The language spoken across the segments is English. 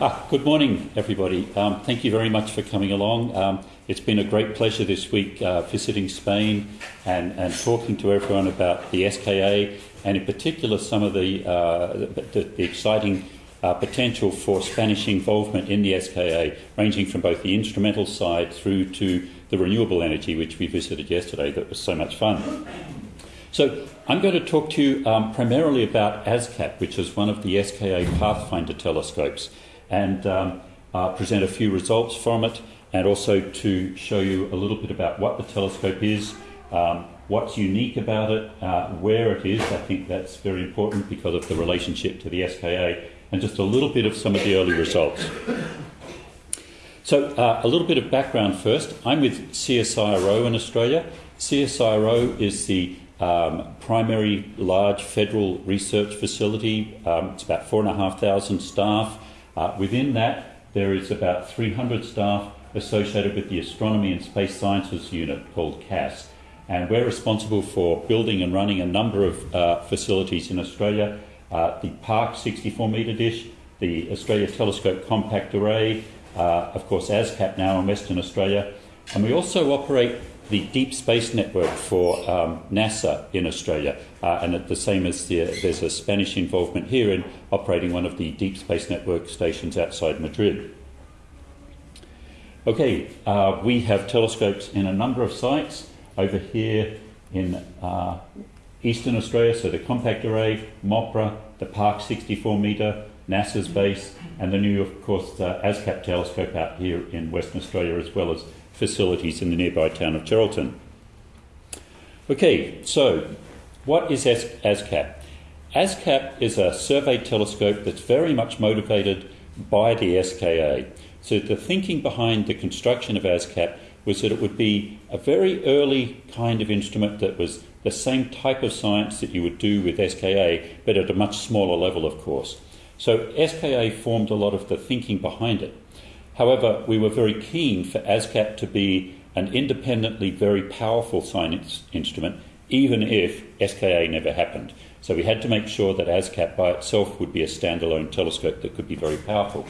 Ah, good morning, everybody. Um, thank you very much for coming along. Um, it's been a great pleasure this week uh, visiting Spain and, and talking to everyone about the SKA and, in particular, some of the, uh, the, the, exciting uh, potential for Spanish involvement in the SKA, ranging from both the instrumental side through to the renewable energy, which we visited yesterday. That was so much fun. So, I'm going to talk to you um, primarily about ASKAP, which is one of the SKA Pathfinder telescopes, and um, uh, present a few results from it, and also to show you a little bit about what the telescope is, um, what's unique about it, uh, where it is. I think that's very important because of the relationship to the SKA, and just a little bit of some of the early results. So, uh, a little bit of background first. I'm with CSIRO in Australia. CSIRO is the um, primary large federal research facility. Um, it's about 4,500 staff. Uh, within that, there is about 300 staff associated with the Astronomy and Space Sciences Unit called CASS. And we're responsible for building and running a number of uh, facilities in Australia uh, the Park 64 metre dish, the Australia Telescope Compact Array, uh, of course, ASKAP now in Western Australia. And we also operate the Deep Space Network for um, NASA in Australia, uh, and at the same as the, there's a Spanish involvement here in operating one of the Deep Space Network stations outside Madrid. Okay, uh, we have telescopes in a number of sites over here in uh, Eastern Australia, so the Compact Array, MOPRA, the Park 64 metre, NASA's base, and the new, of course, uh, ASKAP telescope out here in Western Australia, as well as facilities in the nearby town of Geraldton. Okay, so what is ASKAP? ASKAP is a survey telescope that's very much motivated by the SKA. So the thinking behind the construction of ASKAP was that it would be a very early kind of instrument that was the same type of science that you would do with SKA, but at a much smaller level, of course. So SKA formed a lot of the thinking behind it. However, we were very keen for ASKAP to be an independently very powerful science instrument, even if SKA never happened. So we had to make sure that ASKAP by itself would be a standalone telescope that could be very powerful.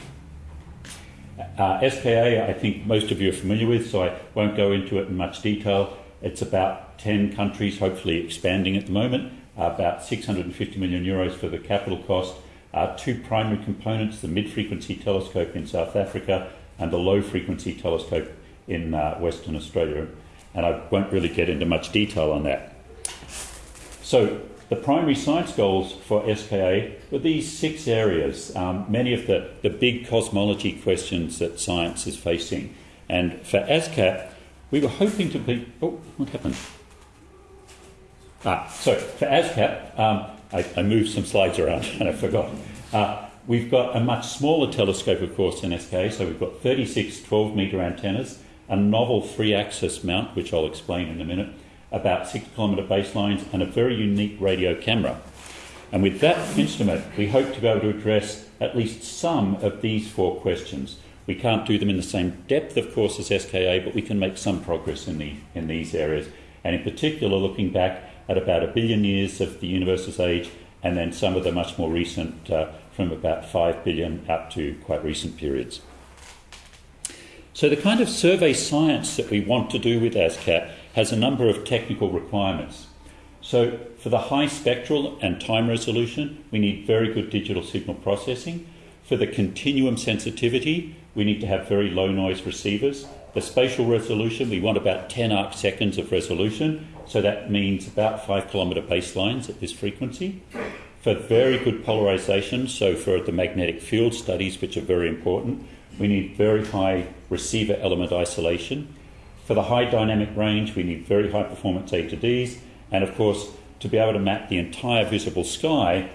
Uh, SKA, I think most of you are familiar with, so I won't go into it in much detail. It's about 10 countries, hopefully expanding at the moment, uh, about 650 million euros for the capital cost, are two primary components the mid frequency telescope in South Africa and the low frequency telescope in uh, Western Australia. And I won't really get into much detail on that. So, the primary science goals for SKA were these six areas, um, many of the, the big cosmology questions that science is facing. And for ASKAP, we were hoping to be. Oh, what happened? Ah, so for ASKAP, um, I, I, moved some slides around and I forgot. Uh, we've got a much smaller telescope, of course, in SK, so we've got 36 12 metre antennas, a novel three axis mount, which I'll explain in a minute, about six kilometre baselines, and a very unique radio camera. And with that instrument, we hope to be able to address at least some of these four questions. We can't do them in the same depth, of course, as SKA, but we can make some progress in, the, in these areas. And in particular, looking back at about a billion years of the universe's age, and then some of the much more recent, uh, from about 5 billion up to quite recent periods. So, the kind of survey science that we want to do with ASKAP has a number of technical requirements. So, for the high spectral and time resolution, we need very good digital signal processing. For the continuum sensitivity, we need to have very low noise receivers. The spatial resolution, we want about 10 arc seconds of resolution, so that means about 5 kilometre baselines at this frequency. For very good polarisation, so for the magnetic field studies, which are very important, we need very high receiver element isolation. For the high dynamic range, we need very high performance A to Ds, and of course, to be able to map the entire visible sky,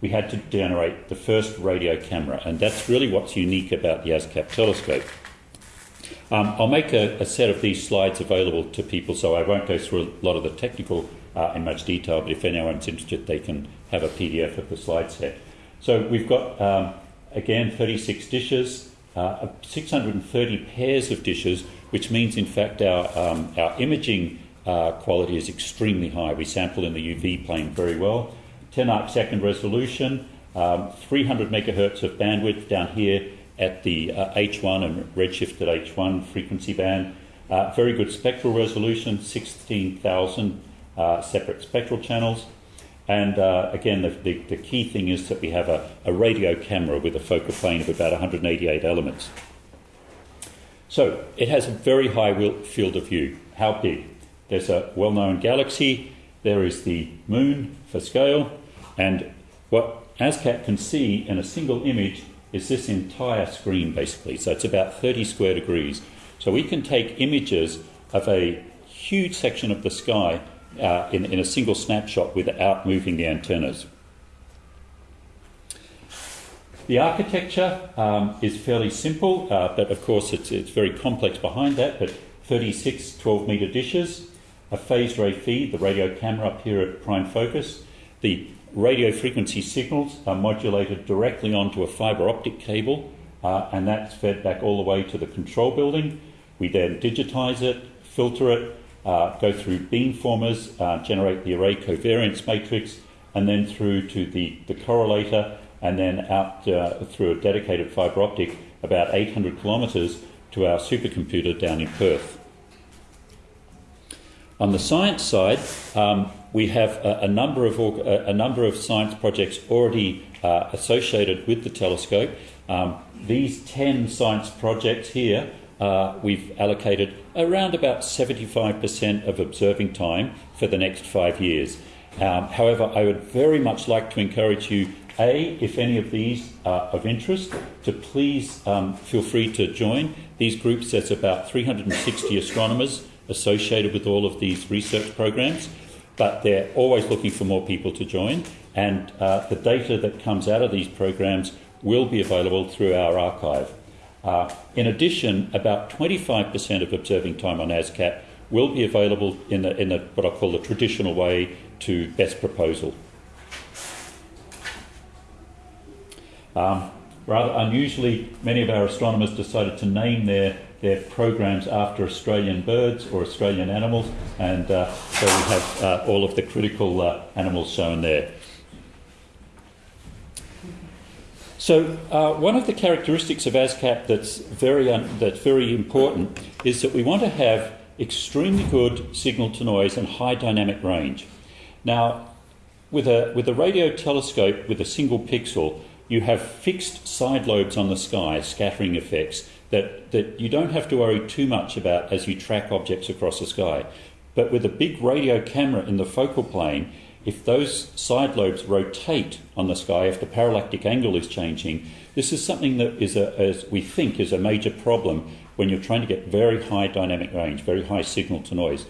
we had to generate the first radio camera, and that's really what's unique about the ASKAP telescope. Um, I'll make a, a, set of these slides available to people, so I won't go through a lot of the technical uh, in much detail, but if anyone's interested, they can have a PDF of the slide set. So we've got, um, again, 36 dishes, uh, 630 pairs of dishes, which means, in fact, our, um, our imaging uh, quality is extremely high. We sample in the UV plane very well. 10 arc second resolution, um, 300 megahertz of bandwidth down here, at the uh, H1 and redshifted H1 frequency band. Uh, very good spectral resolution, 16,000 uh, separate spectral channels. And uh, again, the, the, the, key thing is that we have a, a radio camera with a focal plane of about 188 elements. So it has a very high field of view. How big? There's a well known galaxy, there is the moon for scale, and what ASKAP can see in a single image is this entire screen basically. So it's about 30 square degrees. So we can take images of a huge section of the sky uh, in, in a single snapshot without moving the antennas. The architecture um, is fairly simple, uh, but of course it's, it's very complex behind that. But 36 12 metre dishes, a phased array feed, the radio camera up here at prime focus. The radio frequency signals are modulated directly onto a fibre optic cable, uh, and that's fed back all the way to the control building. We then digitise it, filter it, uh, go through beamformers, uh, generate the array covariance matrix, and then through to the, the correlator and then out uh, through a dedicated fibre optic about 800 kilometres to our supercomputer down in Perth. On the science side, um, we have a, a, number of a, number of science projects already uh, associated with the telescope. Um, these 10 science projects here, uh, we've allocated around about 75% of observing time for the next five years. Um, however, I would very much like to encourage you a, if any of these are of interest, to please um, feel free to join. These groups, there's about 360 astronomers associated with all of these research programs, but they're always looking for more people to join. And uh, the data that comes out of these programs will be available through our archive. Uh, in addition, about 25% of observing time on ASKAP will be available in, the, in the, what I call the traditional way to best proposal. Um, rather unusually, many of our astronomers decided to name their, their programs after Australian birds or Australian animals, and uh, so we have uh, all of the critical uh, animals shown there. So, uh, one of the characteristics of ASKAP that's very, that's very important is that we want to have extremely good signal to noise and high dynamic range. Now, with a, with a radio telescope with a single pixel, you have fixed side lobes on the sky, scattering effects, that, that you don't have to worry too much about as you track objects across the sky. But with a big radio camera in the focal plane, if those side lobes rotate on the sky, if the parallactic angle is changing, this is something that is, a, as we think, is a major problem when you're trying to get very high dynamic range, very high signal to noise.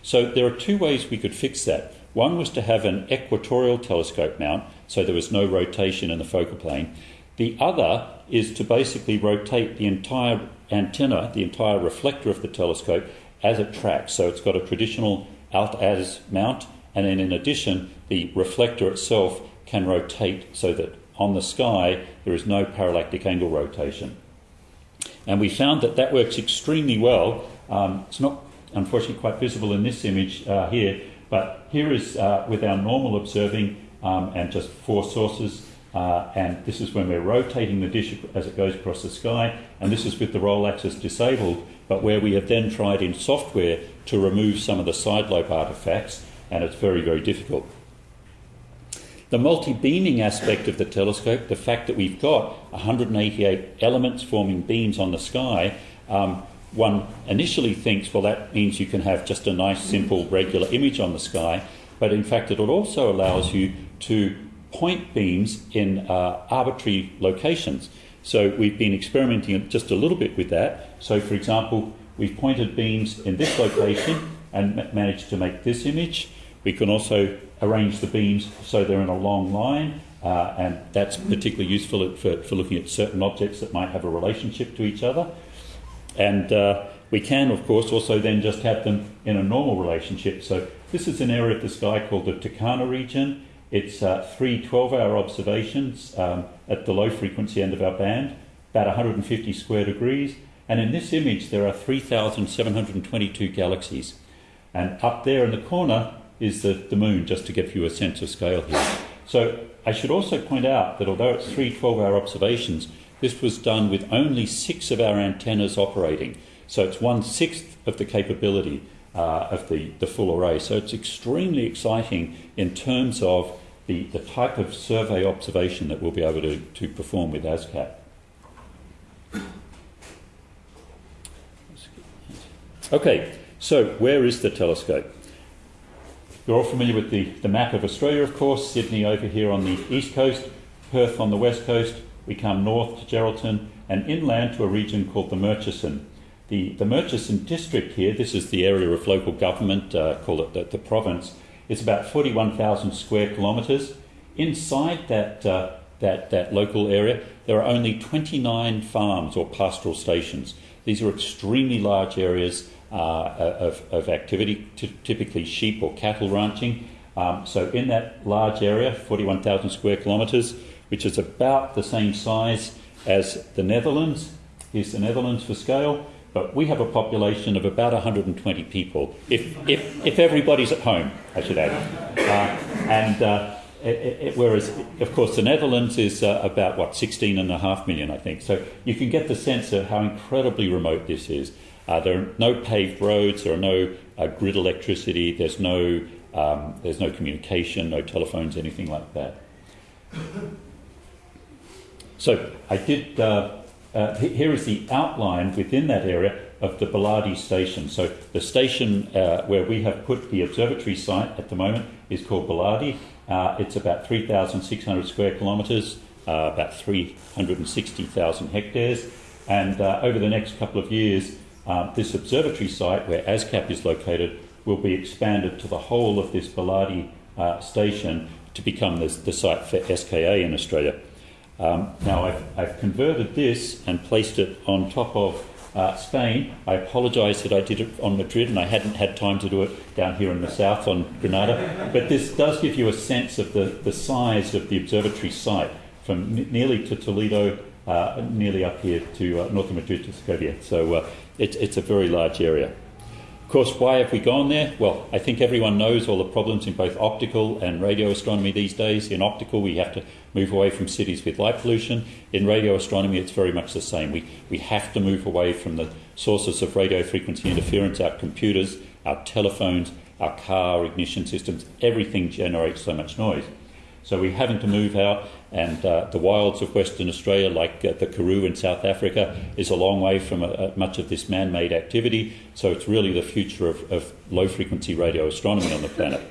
So there are two ways we could fix that. One was to have an equatorial telescope mount, so there was no rotation in the focal plane. The other is to basically rotate the entire antenna, the entire reflector of the telescope, as it tracks. So it's got a traditional alt-az mount, and then in addition, the reflector itself can rotate so that on the sky there is no parallactic angle rotation. And we found that that works extremely well. Um, it's not unfortunately quite visible in this image uh, here, but here is uh, with our normal observing um, and just four sources. Uh, and this is when we're rotating the dish as it goes across the sky. And this is with the roll axis disabled, but where we have then tried in software to remove some of the side lobe artifacts, and it's very, very difficult. The multi-beaming aspect of the telescope, the fact that we've got 188 elements forming beams on the sky, um, one initially thinks, well, that means you can have just a nice, simple, regular image on the sky, but in fact, it also allows you to point beams in uh, arbitrary locations. So we've been experimenting just a little bit with that. So, for example, we've pointed beams in this location and managed to make this image. We can also arrange the beams so they're in a long line, uh, and that's particularly useful for, for looking at certain objects that might have a relationship to each other. And uh, we can, of course, also then just have them in a normal relationship. So this is an area of the sky called the Tucana region. It's uh, three 12-hour observations um, at the low frequency end of our band, about 150 square degrees. And in this image, there are 3,722 galaxies. And up there in the corner is the, the moon, just to give you a sense of scale here. So I should also point out that although it's three 12-hour observations, this was done with only six of our antennas operating. So it's one sixth of the capability uh, of the, the full array. So it's extremely exciting in terms of the, the type of survey observation that we'll be able to, to perform with ASKAP. Okay, so where is the telescope? You're all familiar with the, the map of Australia, of course. Sydney over here on the east coast, Perth on the west coast. We come north to Geraldton and inland to a region called the Murchison. The, the Murchison district here, this is the area of local government, uh, call it the, the province, it's about 41,000 square kilometres. Inside that, uh, that, that local area, there are only 29 farms or pastoral stations. These are extremely large areas uh, of, of activity, typically sheep or cattle ranching. Um, so, in that large area, 41,000 square kilometres, which is about the same size as the Netherlands, here's the Netherlands for scale, but we have a population of about 120 people, if, if, if everybody's at home, I should add. Uh, and uh, it, it, whereas, of course, the Netherlands is uh, about, what, 16.5 million, I think. So you can get the sense of how incredibly remote this is. Uh, there are no paved roads, there are no uh, grid electricity, there's no, um, there's no communication, no telephones, anything like that. So I did uh, here is the outline within that area of the Boolardy station. So the station uh, where we have put the observatory site at the moment is called Boolardy. Uh, it's about 3,600 square kilometres, uh, about 360,000 hectares. And uh, over the next couple of years, uh, this observatory site where ASKAP is located will be expanded to the whole of this Boolardy station to become the site for SKA in Australia. Um, now, I've, I've, converted this and placed it on top of uh, Spain. I apologise that I did it on Madrid and I hadn't had time to do it down here in the south on Granada. But this does give you a sense of the, the size of the observatory site from nearly to Toledo, uh, nearly up here to uh, north of Madrid to Segovia. So uh, it, it's a very large area course, why have we gone there? Well, I think everyone knows all the problems in both optical and radio astronomy these days. In optical, we have to move away from cities with light pollution. In radio astronomy, it's very much the same. We, we have to move away from the sources of radio frequency interference, our computers, our telephones, our car ignition systems. Everything generates so much noise. So we're having to move out, and uh, the wilds of Western Australia, like uh, the Karoo in South Africa, is a long way from uh, much of this man made activity. So it's really the future of, of low frequency radio astronomy on the planet.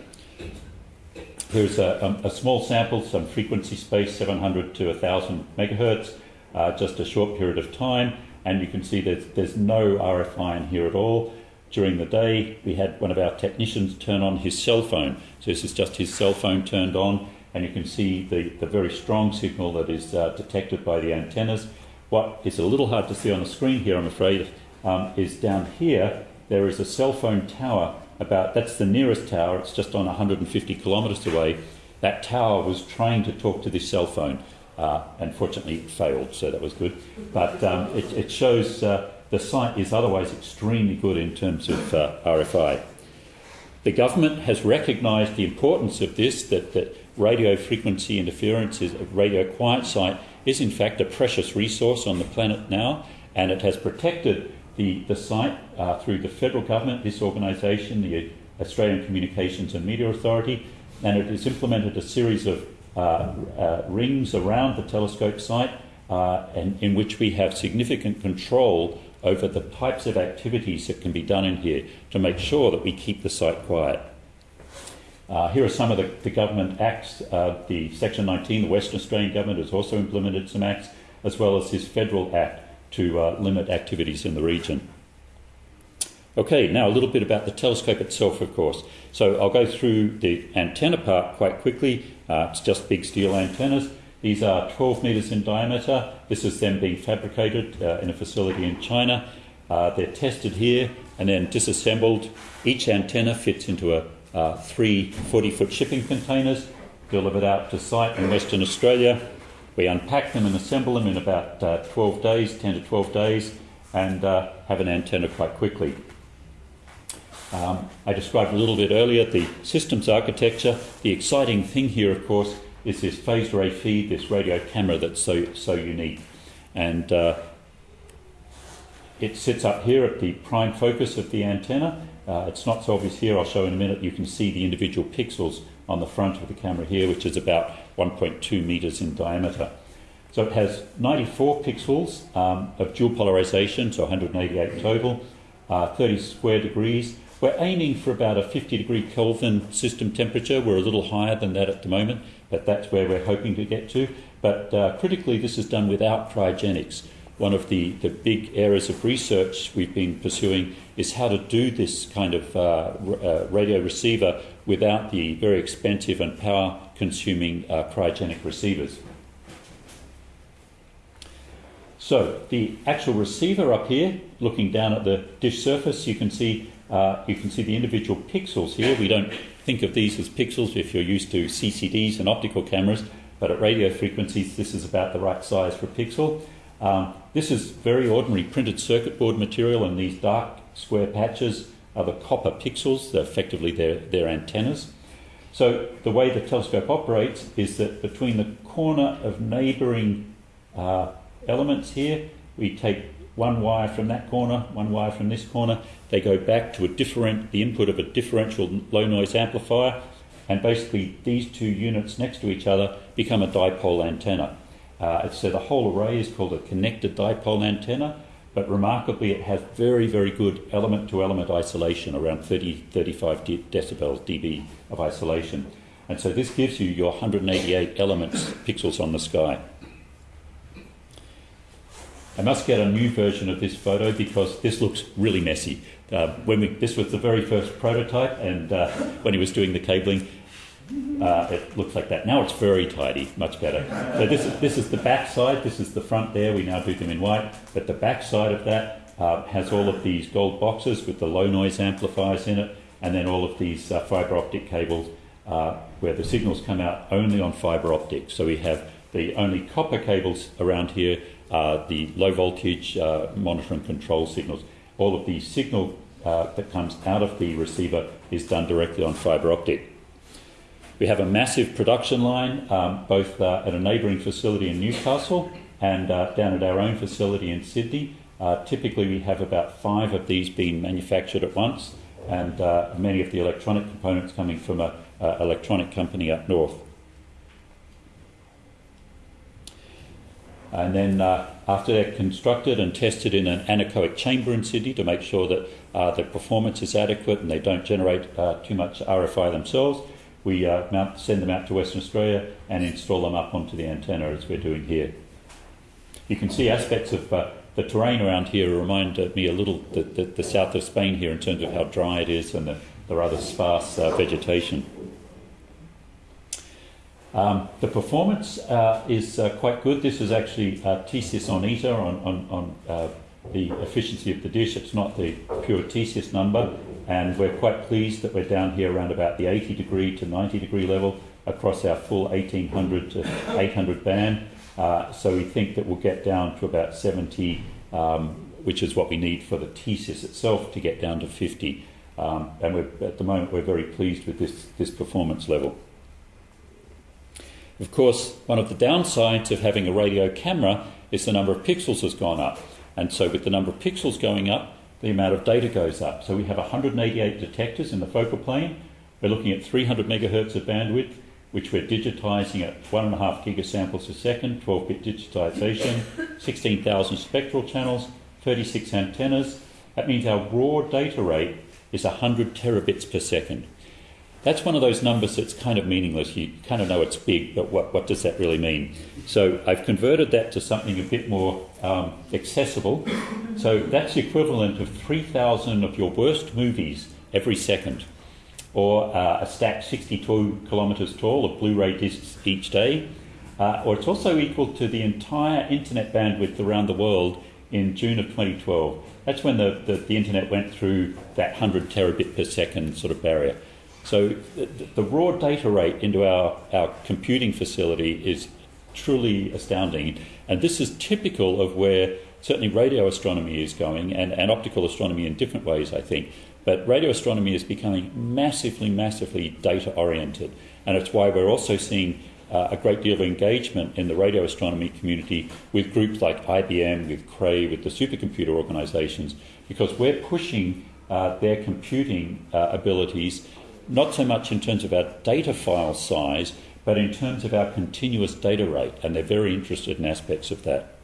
Here's a, a, a, small sample, some frequency space, 700 to 1000 megahertz, uh, just a short period of time, and you can see that there's no RFI in here at all. During the day, we had one of our technicians turn on his cell phone. So this is just his cell phone turned on and you can see the, the very strong signal that is uh, detected by the antennas. What is a little hard to see on the screen here, I'm afraid, um, is down here there is a cell phone tower about that's the nearest tower, it's just on 150 kilometres away. That tower was trying to talk to this cell phone. Uh, unfortunately, it failed, so that was good. But um, it, it, shows uh, the site is otherwise extremely good in terms of uh, RFI. The government has recognised the importance of this, that, that radio frequency interference is a radio quiet site is in fact a precious resource on the planet now, and it has protected the, the site uh, through the federal government, this organisation, the Australian Communications and Media Authority, and it has implemented a series of uh, uh, rings around the telescope site uh, and in which we have significant control over the types of activities that can be done in here to make sure that we keep the site quiet. Uh, here are some of the, the government acts. Uh, the Section 19, the Western Australian government has also implemented some acts, as well as this federal act to uh, limit activities in the region. Okay, now a little bit about the telescope itself, of course. So I'll go through the antenna part quite quickly. Uh, it's just big steel antennas. These are 12 metres in diameter. This is them being fabricated uh, in a facility in China. Uh, they're tested here and then disassembled. Each antenna fits into a uh, three 40 foot shipping containers delivered out to site in Western Australia. We unpack them and assemble them in about uh, 12 days, 10 to 12 days, and uh, have an antenna quite quickly. Um, I described a little bit earlier the systems architecture. The exciting thing here, of course, is this phased array feed, this radio camera that's so, so unique. And uh, it sits up here at the prime focus of the antenna. Uh, it's not so obvious here, I'll show in a minute. You can see the individual pixels on the front of the camera here, which is about 1.2 metres in diameter. So it has 94 pixels um, of dual polarization, so 188 total, uh, 30 square degrees. We're aiming for about a 50 degree Kelvin system temperature. We're a little higher than that at the moment, but that's where we're hoping to get to. But uh, critically, this is done without cryogenics. One of the, the big areas of research we've been pursuing is how to do this kind of uh, uh, radio receiver without the very expensive and power consuming uh, cryogenic receivers. So the actual receiver up here, looking down at the dish surface, you can see uh, you can see the individual pixels here. We don't think of these as pixels if you're used to CCDs and optical cameras, but at radio frequencies, this is about the right size for a pixel. Um, this is very ordinary printed circuit board material, and these dark square patches are the copper pixels. They're effectively their, their antennas. So the way the telescope operates is that between the corner of neighbouring uh, elements here. We take one wire from that corner, one wire from this corner. They go back to a different, the input of a differential low noise amplifier, and basically these two units next to each other become a dipole antenna. Uh, so the whole array is called a connected dipole antenna, but remarkably it has very, very good element to element isolation, around 30, 35 de- decibels dB of isolation. And so this gives you your 188 elements, pixels on the sky. I must get a new version of this photo because this looks really messy. Uh, when we, this was the very first prototype, and uh, when he was doing the cabling, uh, it looks like that. Now it's very tidy, much better. So this is, this is the back side, this is the front there, we now do them in white, but the back side of that uh, has all of these gold boxes with the low noise amplifiers in it, and then all of these uh, fibre optic cables uh, where the signals come out only on fibre optic. So we have the only copper cables around here uh, the low voltage uh, monitor and control signals. All of the signal that comes out of the receiver is done directly on fibre optic. We have a massive production line, um, both uh, at a neighbouring facility in Newcastle and uh, down at our own facility in Sydney. Uh, typically, we have about five of these being manufactured at once, and many of the electronic components coming from an electronic company up north. And then uh, after they're constructed and tested in an anechoic chamber in Sydney to make sure that uh, the performance is adequate and they don't generate uh, too much RFI themselves, we uh, mount, send them out to Western Australia and install them up onto the antenna as we're doing here. You can see aspects of uh, the terrain around here remind me a little the, the, the, south of Spain here in terms of how dry it is and the, the rather sparse uh, vegetation. Um, the performance uh, is uh, quite good. This is actually uh, on ETA on, on, on uh, the efficiency of the dish. It's not the pure Tsys number, and we're quite pleased that we're down here around about the 80 degree to 90 degree level across our full 1800 to 800 band. Uh, so we think that we'll get down to about 70, um, which is what we need for the Tsys itself to get down to 50. Um, and at the moment, we're very pleased with this, this performance level. Of course, one of the downsides of having a radio camera is the number of pixels has gone up. And so, with the number of pixels going up, the amount of data goes up. So, we have 188 detectors in the focal plane. We're looking at 300 megahertz of bandwidth, which we're digitizing at 1.5 gigasamples a second, 12 bit digitization, 16,000 spectral channels, 36 antennas. That means our raw data rate is 100 terabits per second that's one of those numbers that's kind of meaningless. You kind of know it's big, but what, what does that really mean? So I've converted that to something a bit more um, accessible. So that's equivalent of 3,000 of your worst movies every second, or uh, a stack 62 kilometres tall of Blu ray discs each day. Uh, or it's also equal to the entire internet bandwidth around the world in June of 2012. That's when the, the, the internet went through that 100 terabit per second sort of barrier. So the, the, raw data rate into our, our computing facility is truly astounding. And this is typical of where certainly radio astronomy is going and, and optical astronomy in different ways, I think. But radio astronomy is becoming massively, massively data oriented. And it's why we're also seeing uh, a great deal of engagement in the radio astronomy community with groups like IBM, with Cray, with the supercomputer organizations, because we're pushing uh, their computing uh, abilities not so much in terms of our data file size, but in terms of our continuous data rate, and they're very interested in aspects of that.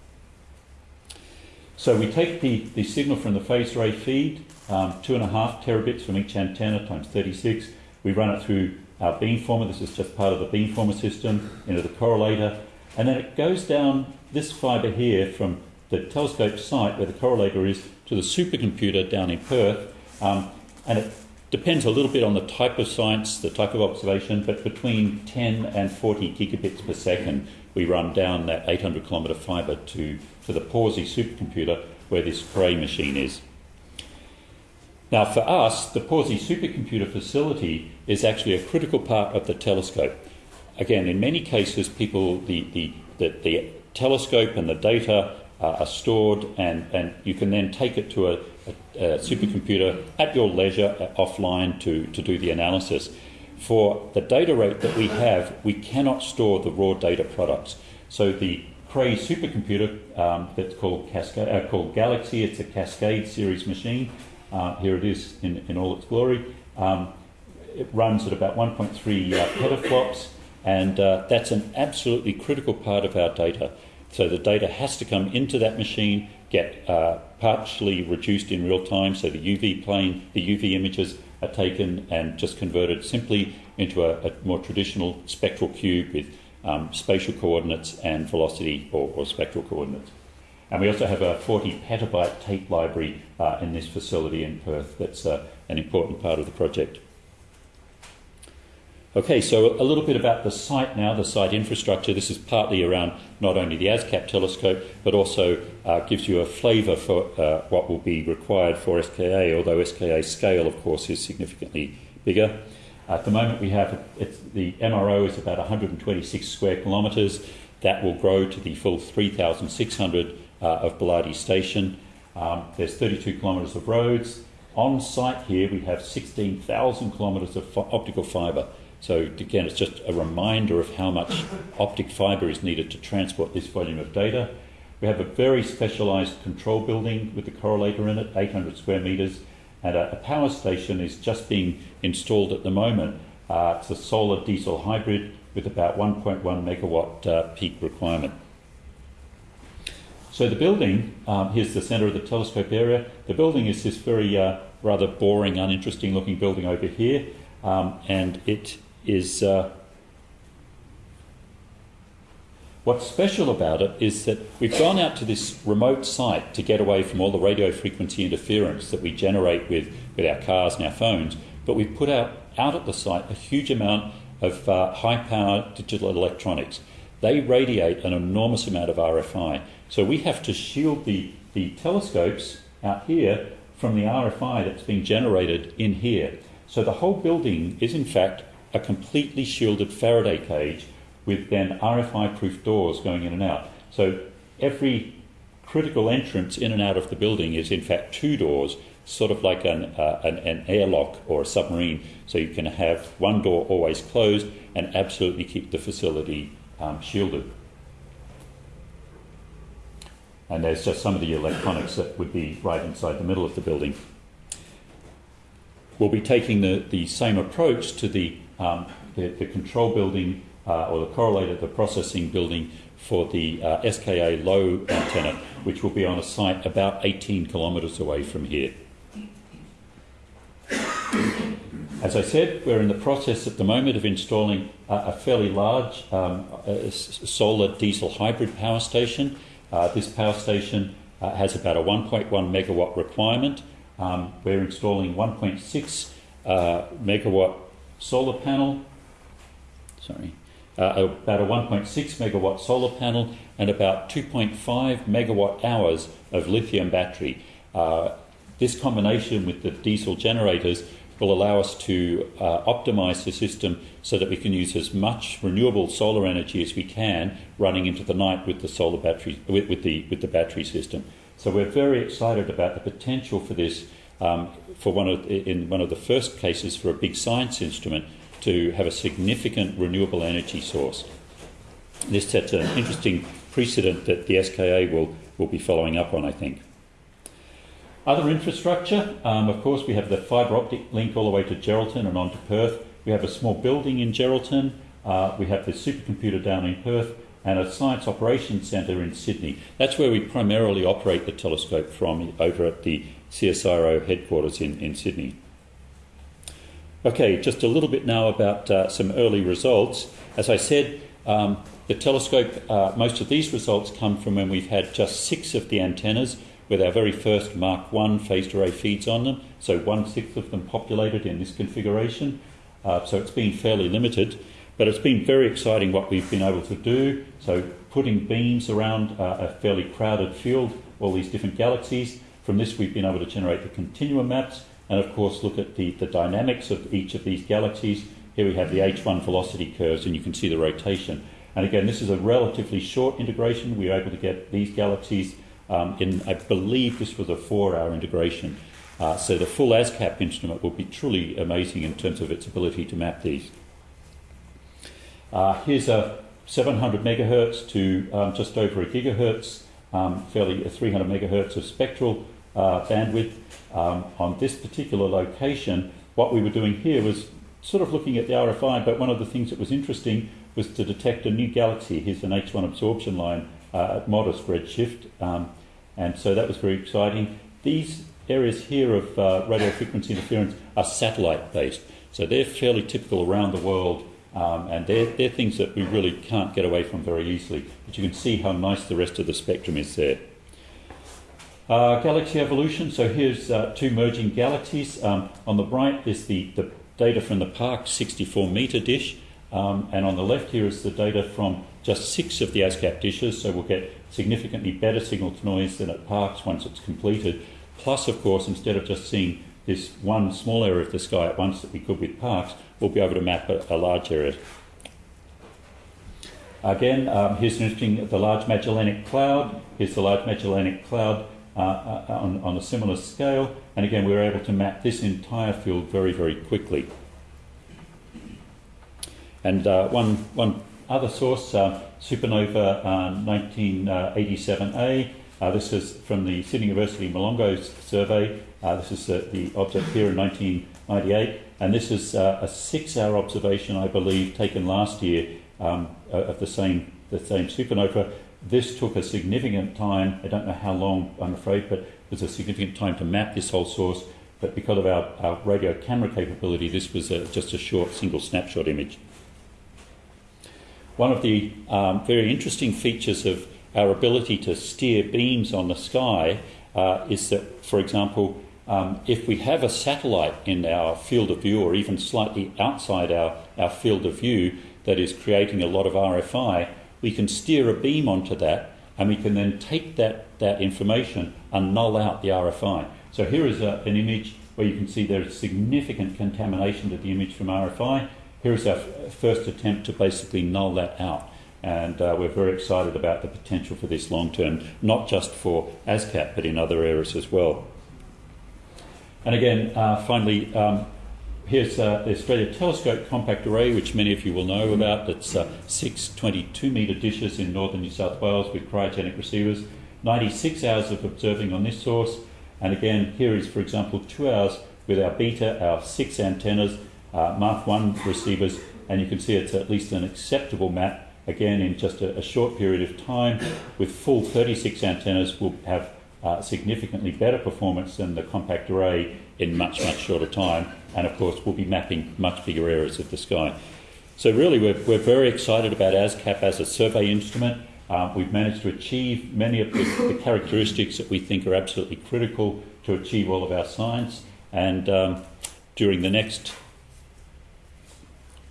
So we take the, the signal from the phase array feed, um, two and a half terabits from each antenna times 36. We run it through our beamformer. This is just part of the beamformer system into the correlator. And then it goes down this fibre here from the telescope site where the correlator is to the supercomputer down in Perth. Um, and it depends a little bit on the type of science, the type of observation, but between 10 and 40 gigabits per second, we run down that 800 kilometre fibre to, to the Pawsey supercomputer where this Cray machine is. Now, for us, the Pawsey supercomputer facility is actually a critical part of the telescope. Again, in many cases, people, the, the, the, the telescope and the data are stored, and, and you can then take it to a, a, supercomputer at your leisure uh, offline to, to do the analysis. For the data rate that we have, we cannot store the raw data products. So the Cray supercomputer um, that's called, uh, called Galaxy, it's a Cascade series machine. Uh, here it is in, in all its glory. Um, it runs at about 1.3 uh, petaflops, and uh, that's an absolutely critical part of our data. So the data has to come into that machine, get uh, partially reduced in real time, so the UV plane, the UV images are taken and just converted simply into a, a more traditional spectral cube with um, spatial coordinates and velocity or, or, spectral coordinates. And we also have a 40 petabyte tape library uh, in this facility in Perth that's uh, an important part of the project. Okay, so a little bit about the site now, the site infrastructure. This is partly around not only the ASKAP telescope, but also uh, gives you a flavour for uh, what will be required for SKA, although SKA's scale, of course, is significantly bigger. At the moment, we have the MRO is about 126 square kilometres. That will grow to the full 3,600 uh, of Boolardy Station. Um, there's 32 kilometres of roads. On site here, we have 16,000 kilometres of optical fibre. So again, it's just a reminder of how much optic fibre is needed to transport this volume of data. We have a very specialised control building with the correlator in it, 800 square metres, and a, a power station is just being installed at the moment. Uh, it's a solar diesel hybrid with about 1.1 megawatt uh, peak requirement. So the building, um, here's the centre of the telescope area. The building is this very uh, rather boring, uninteresting looking building over here, um, and it is uh, what's special about it is that we've gone out to this remote site to get away from all the radio frequency interference that we generate with, with our cars and our phones, but we've put out, out at the site a huge amount of uh, high power digital electronics. They radiate an enormous amount of RFI. So we have to shield the, the telescopes out here from the RFI that's being generated in here. So the whole building is in fact a completely shielded Faraday cage with then RFI proof doors going in and out. So every critical entrance in and out of the building is in fact two doors, sort of like an, uh, an, an, airlock or a submarine. So you can have one door always closed and absolutely keep the facility um, shielded. And there's just some of the electronics that would be right inside the middle of the building. We'll be taking the, the same approach to the um, the, the, control building uh, or the correlator, the processing building for the uh, SKA low antenna, which will be on a site about 18 kilometres away from here. As I said, we're in the process at the moment of installing a fairly large um, solar diesel hybrid power station. Uh, this power station uh, has about a 1.1 megawatt requirement. Um, we're installing 1.6 uh, megawatt solar panel, sorry, uh, about a 1.6 megawatt solar panel and about 2.5 megawatt hours of lithium battery. Uh, this combination with the diesel generators will allow us to uh, optimize the system so that we can use as much renewable solar energy as we can running into the night with the solar battery with, with the with the battery system. So we're very excited about the potential for this um, for one of, in one of the first cases for a big science instrument to have a significant renewable energy source. this sets an interesting precedent that the SKA will, will be following up on, I think. Other infrastructure, um, of course, we have the fibre optic link all the way to Geraldton and on to Perth. We have a small building in Geraldton. Uh, we have the supercomputer down in Perth and a science operations centre in Sydney. That's where we primarily operate the telescope from over at the CSIRO headquarters in, in Sydney. Okay, just a little bit now about uh, some early results. As I said, um, the telescope, uh, most of these results come from when we've had just six of the antennas with our very first Mark I phased array feeds on them, so one sixth of them populated in this configuration. Uh, so it's been fairly limited, but it's been very exciting what we've been able to do. So putting beams around uh, a fairly crowded field, all these different galaxies. From this, we've been able to generate the continuum maps and, of course, look at the, the dynamics of each of these galaxies. Here we have the H1 velocity curves, and you can see the rotation. And again, this is a relatively short integration. We were able to get these galaxies um, in, I believe this was a four hour integration. Uh, so the full ASKAP instrument will be truly amazing in terms of its ability to map these. Uh, here's a 700 megahertz to um, just over a gigahertz, um, fairly a 300 megahertz of spectral uh, bandwidth. Um, on this particular location, what we were doing here was sort of looking at the RFI, but one of the things that was interesting was to detect a new galaxy. Here's an H1 absorption line uh, at modest redshift, um, and so that was very exciting. These areas here of uh, radio frequency interference are satellite based, so they're fairly typical around the world, um, and they're, they're things that we really can't get away from very easily. But you can see how nice the rest of the spectrum is there. Uh, galaxy evolution. So here's uh, two merging galaxies. Um, on the right is the, the data from the Park 64 metre dish. Um, and on the left here is the data from just six of the ASKAP dishes, so we'll get significantly better signal to noise than at Parkes once it's completed. Plus, of course, instead of just seeing this one small area of the sky at once that we could with Parkes, we'll be able to map a, a large area. Again, um, here's an interesting, the Large Magellanic Cloud. Here's the Large Magellanic Cloud uh, uh, on, on a similar scale. And again, we were able to map this entire field very, very quickly. And uh, one, one other source, uh, Supernova 1987A, uh, this is from the Sydney University Molonglo survey. This is the object here in 1998. And this is a six hour observation, I believe, taken last year um, of the same, the same supernova. This took a significant time, I don't know how long, I'm afraid, but it was a significant time to map this whole source. But because of our, our radio camera capability, this was a, just a short single snapshot image. One of the um, very interesting features of our ability to steer beams on the sky uh, is that, for example, um, if we have a satellite in our field of view or even slightly outside our, our field of view that is creating a lot of RFI, we can steer a beam onto that and we can then take that, that information and null out the RFI. So here is a, an image where you can see there is significant contamination to the image from RFI here's our first attempt to basically null that out. And uh, we're very excited about the potential for this long term, not just for ASKAP, but in other areas as well. And again, uh, finally, um, here's uh, the Australia Telescope Compact Array, which many of you will know about. It's uh, six 22 metre dishes in northern New South Wales with cryogenic receivers. 96 hours of observing on this source. And again, here is, for example, two hours with our beta, our six antennas, uh, Mark 1 receivers, and you can see it's at least an acceptable map. Again, in just a, a short period of time, with full 36 antennas, we'll have uh, significantly better performance than the compact array in much, much shorter time. And of course, we'll be mapping much bigger areas of the sky. So, really, we're, we're very excited about ASKAP as a survey instrument. Uh, we've managed to achieve many of the, the, characteristics that we think are absolutely critical to achieve all of our science. And um, during the next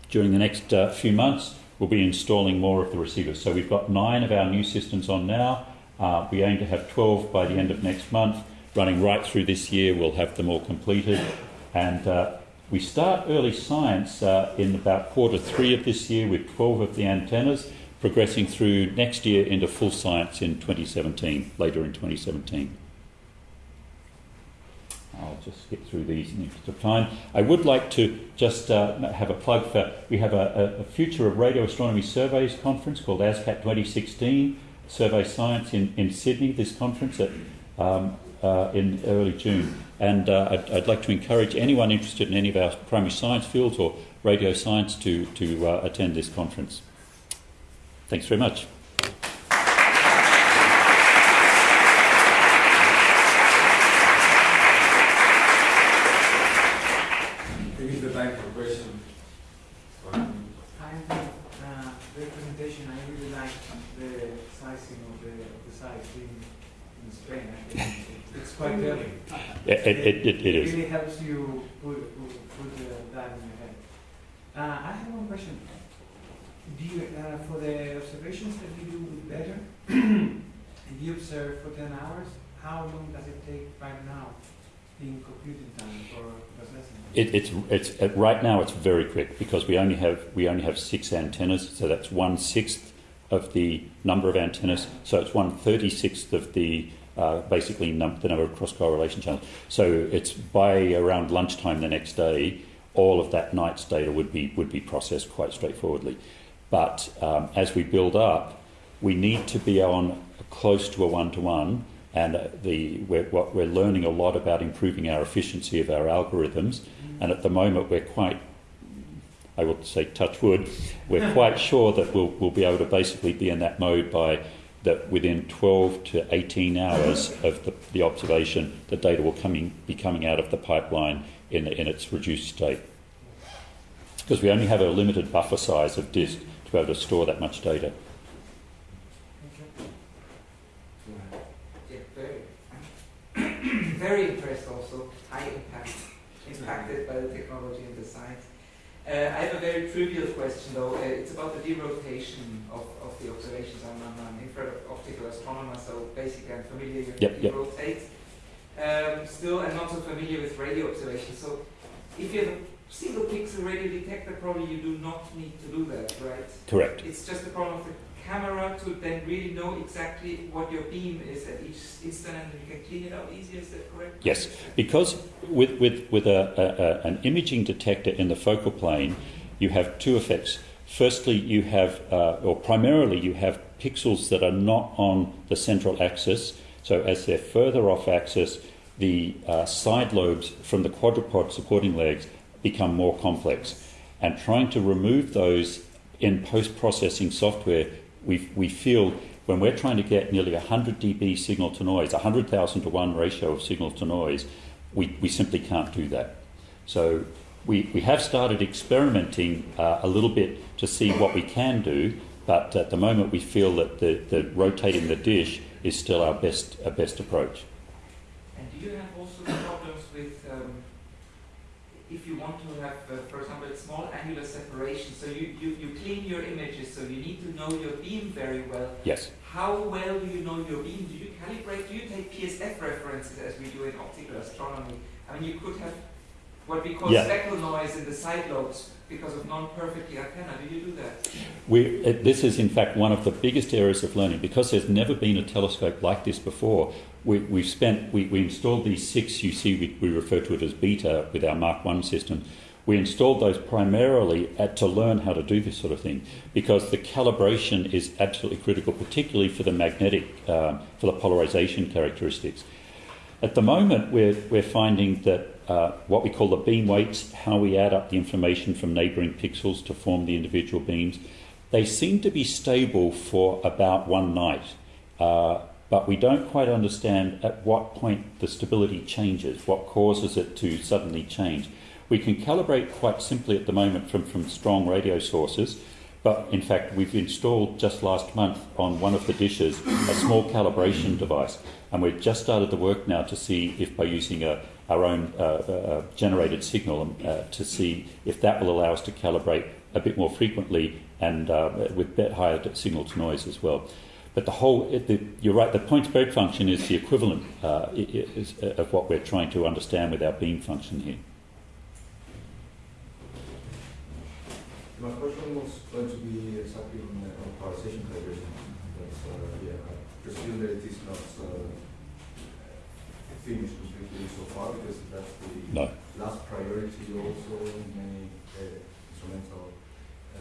during the next uh, few months, we'll be installing more of the receivers. So we've got nine of our new systems on now. Uh, we aim to have 12 by the end of next month. Running right through this year, we'll have them all completed. And uh, we start early science uh, in about quarter three of this year with 12 of the antennas, progressing through next year into full science in 2017, later in 2017. I'll just skip through these in the interest of time. I would like to just uh, have a plug for we have a, a, Future of Radio Astronomy Surveys conference called ASKAP 2016, Survey Science in, in Sydney, this conference at, um, uh, in early June. And uh, I'd, I'd, like to encourage anyone interested in any of our primary science fields or radio science to, to uh, attend this conference. Thanks very much. It, it, it, it is. really helps you put, put, that in your head. Uh, I have one question. Do you, uh, for the observations that you do with better, if you observe for 10 hours, how long does it take right now in computing time for processing? It, it's, it's, uh, right now it's very quick because we only have we only have six antennas, so that's one sixth of the number of antennas. So it's one thirty sixth of the uh, basically num- the number of cross correlation channels. So it's by around lunchtime the next day, all of that night's data would be would be processed quite straightforwardly. But um, as we build up, we need to be on close to a one to one, and the we're, what we're learning a lot about improving our efficiency of our algorithms. And at the moment, we're quite I would say touch wood, we're quite sure that we'll, we'll be able to basically be in that mode by that within 12 to 18 hours of the, the observation, the data will coming, be coming out of the pipeline in, in its reduced state. Because we only have a limited buffer size of disk to be able to store that much data. very impressed also, high impact, impacted by the technology and the science. Uh, I have a very trivial question though. Uh, it's about the derotation of, of the observations. I'm, I'm an infrared optical astronomer, so basically I'm familiar with yep, yep. rotate. Um, still, I'm not so familiar with radio observations. So if you have a single pixel radio detector, probably you do not need to do that, right? Correct. It's just a problem of the camera to then really know exactly what your beam is at each instant and you can clean it out easier, is that correct? Yes, because with, with, with a, a, an imaging detector in the focal plane, you have two effects. Firstly, you have, uh, or primarily, you have pixels that are not on the central axis. So as they're further off axis, the uh, side lobes from the quadrupod supporting legs become more complex. And trying to remove those in post processing software we, we feel when we're trying to get nearly 100 dB signal to noise, 100,000 to 1 ratio of signal to noise, we, we simply can't do that. So we, we have started experimenting uh, a little bit to see what we can do, but at the moment we feel that the, the rotating the dish is still our best, our best approach. And do you have also problems with um, if you want to have, uh, for example, small angular separation, so you, you, you clean your images, so you need to know your beam very well. Yes. How well do you know your beam? Do you calibrate? Do you take PSF references as we do in optical astronomy? I mean, you could have what we call yeah. speckle noise in the side lobes because of non-perfectly antenna. Do you do that? We, uh, this is in fact one of the biggest areas of learning because there's never been a telescope like this before. We, we've spent, we, we installed these six, you see, we, we refer to it as beta with our Mark 1 system. We installed those primarily at, to learn how to do this sort of thing because the calibration is absolutely critical, particularly for the magnetic, uh, for the polarization characteristics. At the moment, we're, we're finding that uh, what we call the beam weights, how we add up the information from neighbouring pixels to form the individual beams, they seem to be stable for about one night. Uh, but we don't quite understand at what point the stability changes, what causes it to suddenly change. We can calibrate quite simply at the moment from, from strong radio sources, but in fact, we've installed just last month on one of the dishes a small calibration device, and we've just started the work now to see if by using a, our own uh, uh, generated signal uh, to see if that will allow us to calibrate a bit more frequently and uh, with bit higher signal to noise as well. But the whole, the, you're right, the point spread function is the equivalent uh, is, uh, of what we're trying to understand with our beam function here. My question was going to be exactly on, uh, on polarization calibration. But, uh, yeah, I presume that it is not uh, finished so far because that's the No. last priority also in many uh, instrumental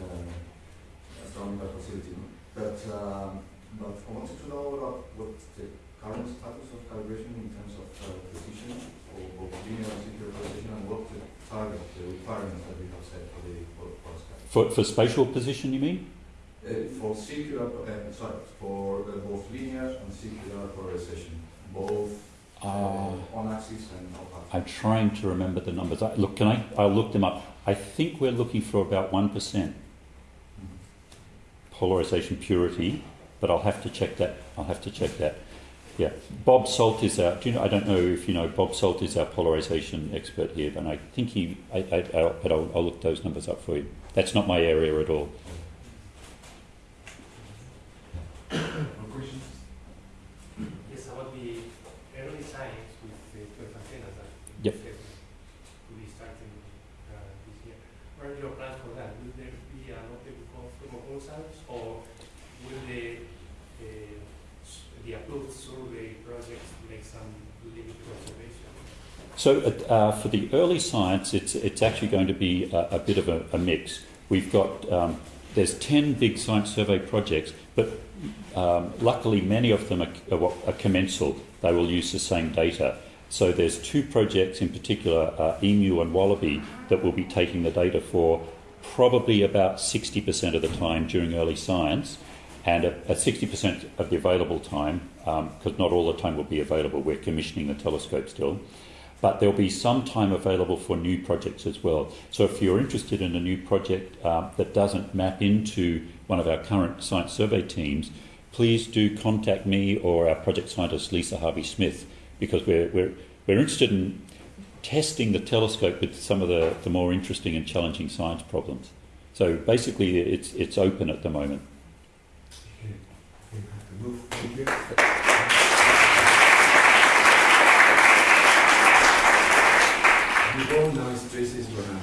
uh, astronomical facility. But, um, but I wanted to know about what the current status of calibration in terms of uh, precision or, or linear and circular precision and what the target, the requirements that we have set for the for, for. For, for spatial position, you mean? Uh, for circular, uh, sorry, for uh, both linear and circular polarization, both axis. I'm trying to remember the numbers. I, look, can I? I'll look them up. I think we're looking for about 1% Mhm. polarization purity, but I'll have to check that. I'll have to check that. Yeah. Bob Sault is our, do you know, I don't know if you know, Bob Sault is our polarization expert here, and I think he, I, I, I'll, but I'll, I'll look those numbers up for you. That's not my area at all. No questions? Yes, about the early science with the 12 antennas that Yep. you said will be starting uh, this year. What are your plans for that? Will there be an open co- proposals or will the, uh, s- the approved survey projects make some limited observation? So uh, uh, for the early science, it's, it's actually going to be a, a bit of a, a mix. We've got, um, there's 10 big science survey projects, but um, luckily many of them are, are, are commensal. They will use the same data. So there's two projects in particular, uh, Emu and Wallaby, that will be taking the data for probably about 60% of the time during early science and at, at 60% of the available time, because not all the time will be available, we're commissioning the telescope still, but there'll be some time available for new projects as well. So if you're interested in a new project uh, that doesn't map into one of our current science survey teams, please do contact me or our project scientist Lisa Harvey Smith because we're, we're, we're interested in testing the telescope with some of the, the more interesting and challenging science problems. So basically, it's, it's open at the moment. Okay. You. Before now is Tracy's gonna.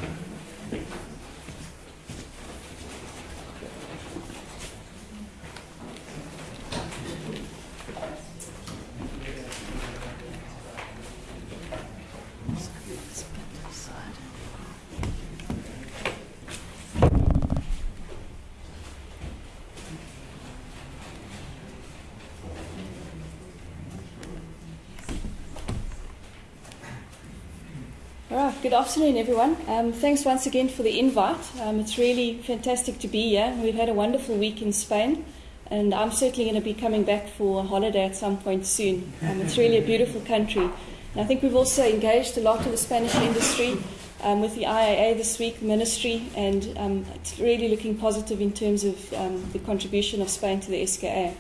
All right, good afternoon, everyone. Um, thanks once again for the invite. Um, it's really fantastic to be here. We've had a wonderful week in Spain, and I'm certainly going to be coming back for a holiday at some point soon. Um, it's really a beautiful country. And I think we've also engaged a lot of the Spanish industry um, with the IAA this week, ministry, and um, it's really looking positive in terms of um, the contribution of Spain to the SKA.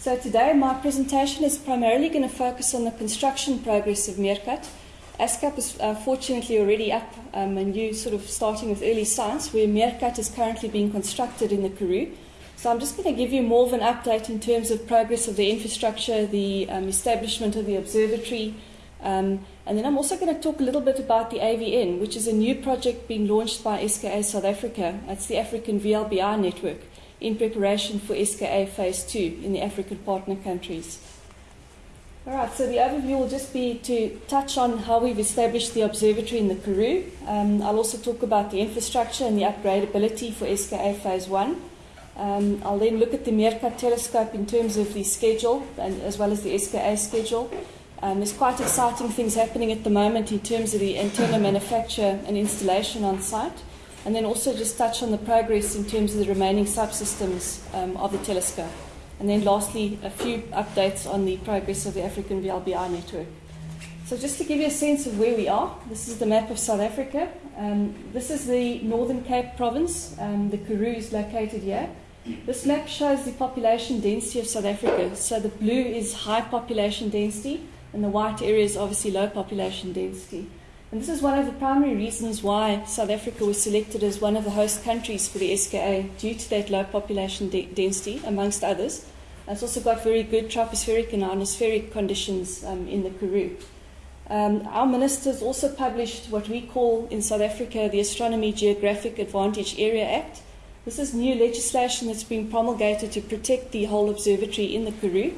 So today, my presentation is primarily going to focus on the construction progress of Meerkat. ASKAP is uh, fortunately already up um, and you sort of starting with early science where Meerkat is currently being constructed in the Karoo. So I'm just going to give you more of an update in terms of progress of the infrastructure, the um, establishment of the observatory, um, and then I'm also going to talk a little bit about the AVN, which is a new project being launched by SKA South Africa. That's the African VLBI network in preparation for SKA Phase 2 in the African partner countries. All right, so the overview will just be to touch on how we've established the observatory in the Karoo. Um, I'll also talk about the infrastructure and the upgradability for SKA Phase 1. Um, I'll then look at the Meerkat telescope in terms of the schedule and as well as the SKA schedule. Um, there's quite exciting things happening at the moment in terms of the antenna manufacture and installation on site. And then also just touch on the progress in terms of the remaining subsystems um, of the telescope. And then lastly, a few updates on the progress of the African VLBI network. So just to give you a sense of where we are, this is the map of South Africa. Um, this is the Northern Cape province. Um, the Karoo is located here. This map shows the population density of South Africa. So the blue is high population density, and the white area is obviously low population density. And this is one of the primary reasons why South Africa was selected as one of the host countries for the SKA due to that low population de- density, amongst others. It's also got very good tropospheric and ionospheric conditions um, in the Karoo. Um, our ministers also published what we call in South Africa the Astronomy Geographic Advantage Area Act. This is new legislation that's been promulgated to protect the whole observatory in the Karoo.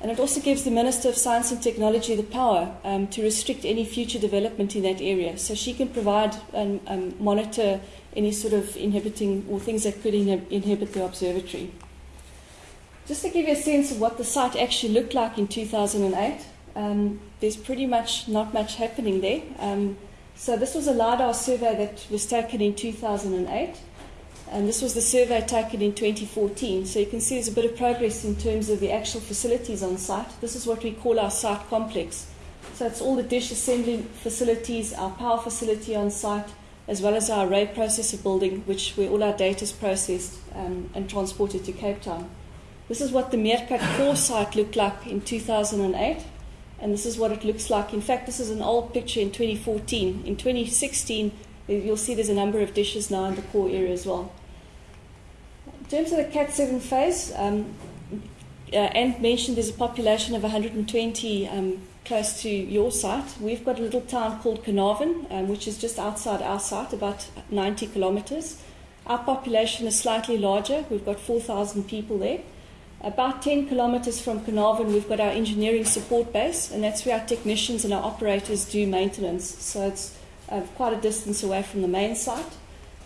And it also gives the Minister of Science and Technology the power um, to restrict any future development in that area. So she can provide and um, monitor any sort of inhibiting or things that could inhib- inhibit the observatory. Just to give you a sense of what the site actually looked like in 2008, um, there's pretty much not much happening there. Um, so this was a LiDAR survey that was taken in 2008. And this was the survey taken in 2014. So you can see there's a bit of progress in terms of the actual facilities on site. This is what we call our site complex. So it's all the dish assembly facilities, our power facility on site, as well as our array processor building, which where all our data is processed um, and transported to Cape Town. This is what the Meerkat core site looked like in 2008, and this is what it looks like. In fact, this is an old picture in 2014. In 2016, you'll see there's a number of dishes now in the core area as well. In terms of the KAT-7 phase, um, uh, Ant mentioned there's a population of 120 um, close to your site. We've got a little town called Carnarvon, um, which is just outside our site, about 90 kilometres. Our population is slightly larger. We've got 4,000 people there. About 10 kilometres from Carnarvon, we've got our engineering support base, and that's where our technicians and our operators do maintenance. So it's uh, quite a distance away from the main site.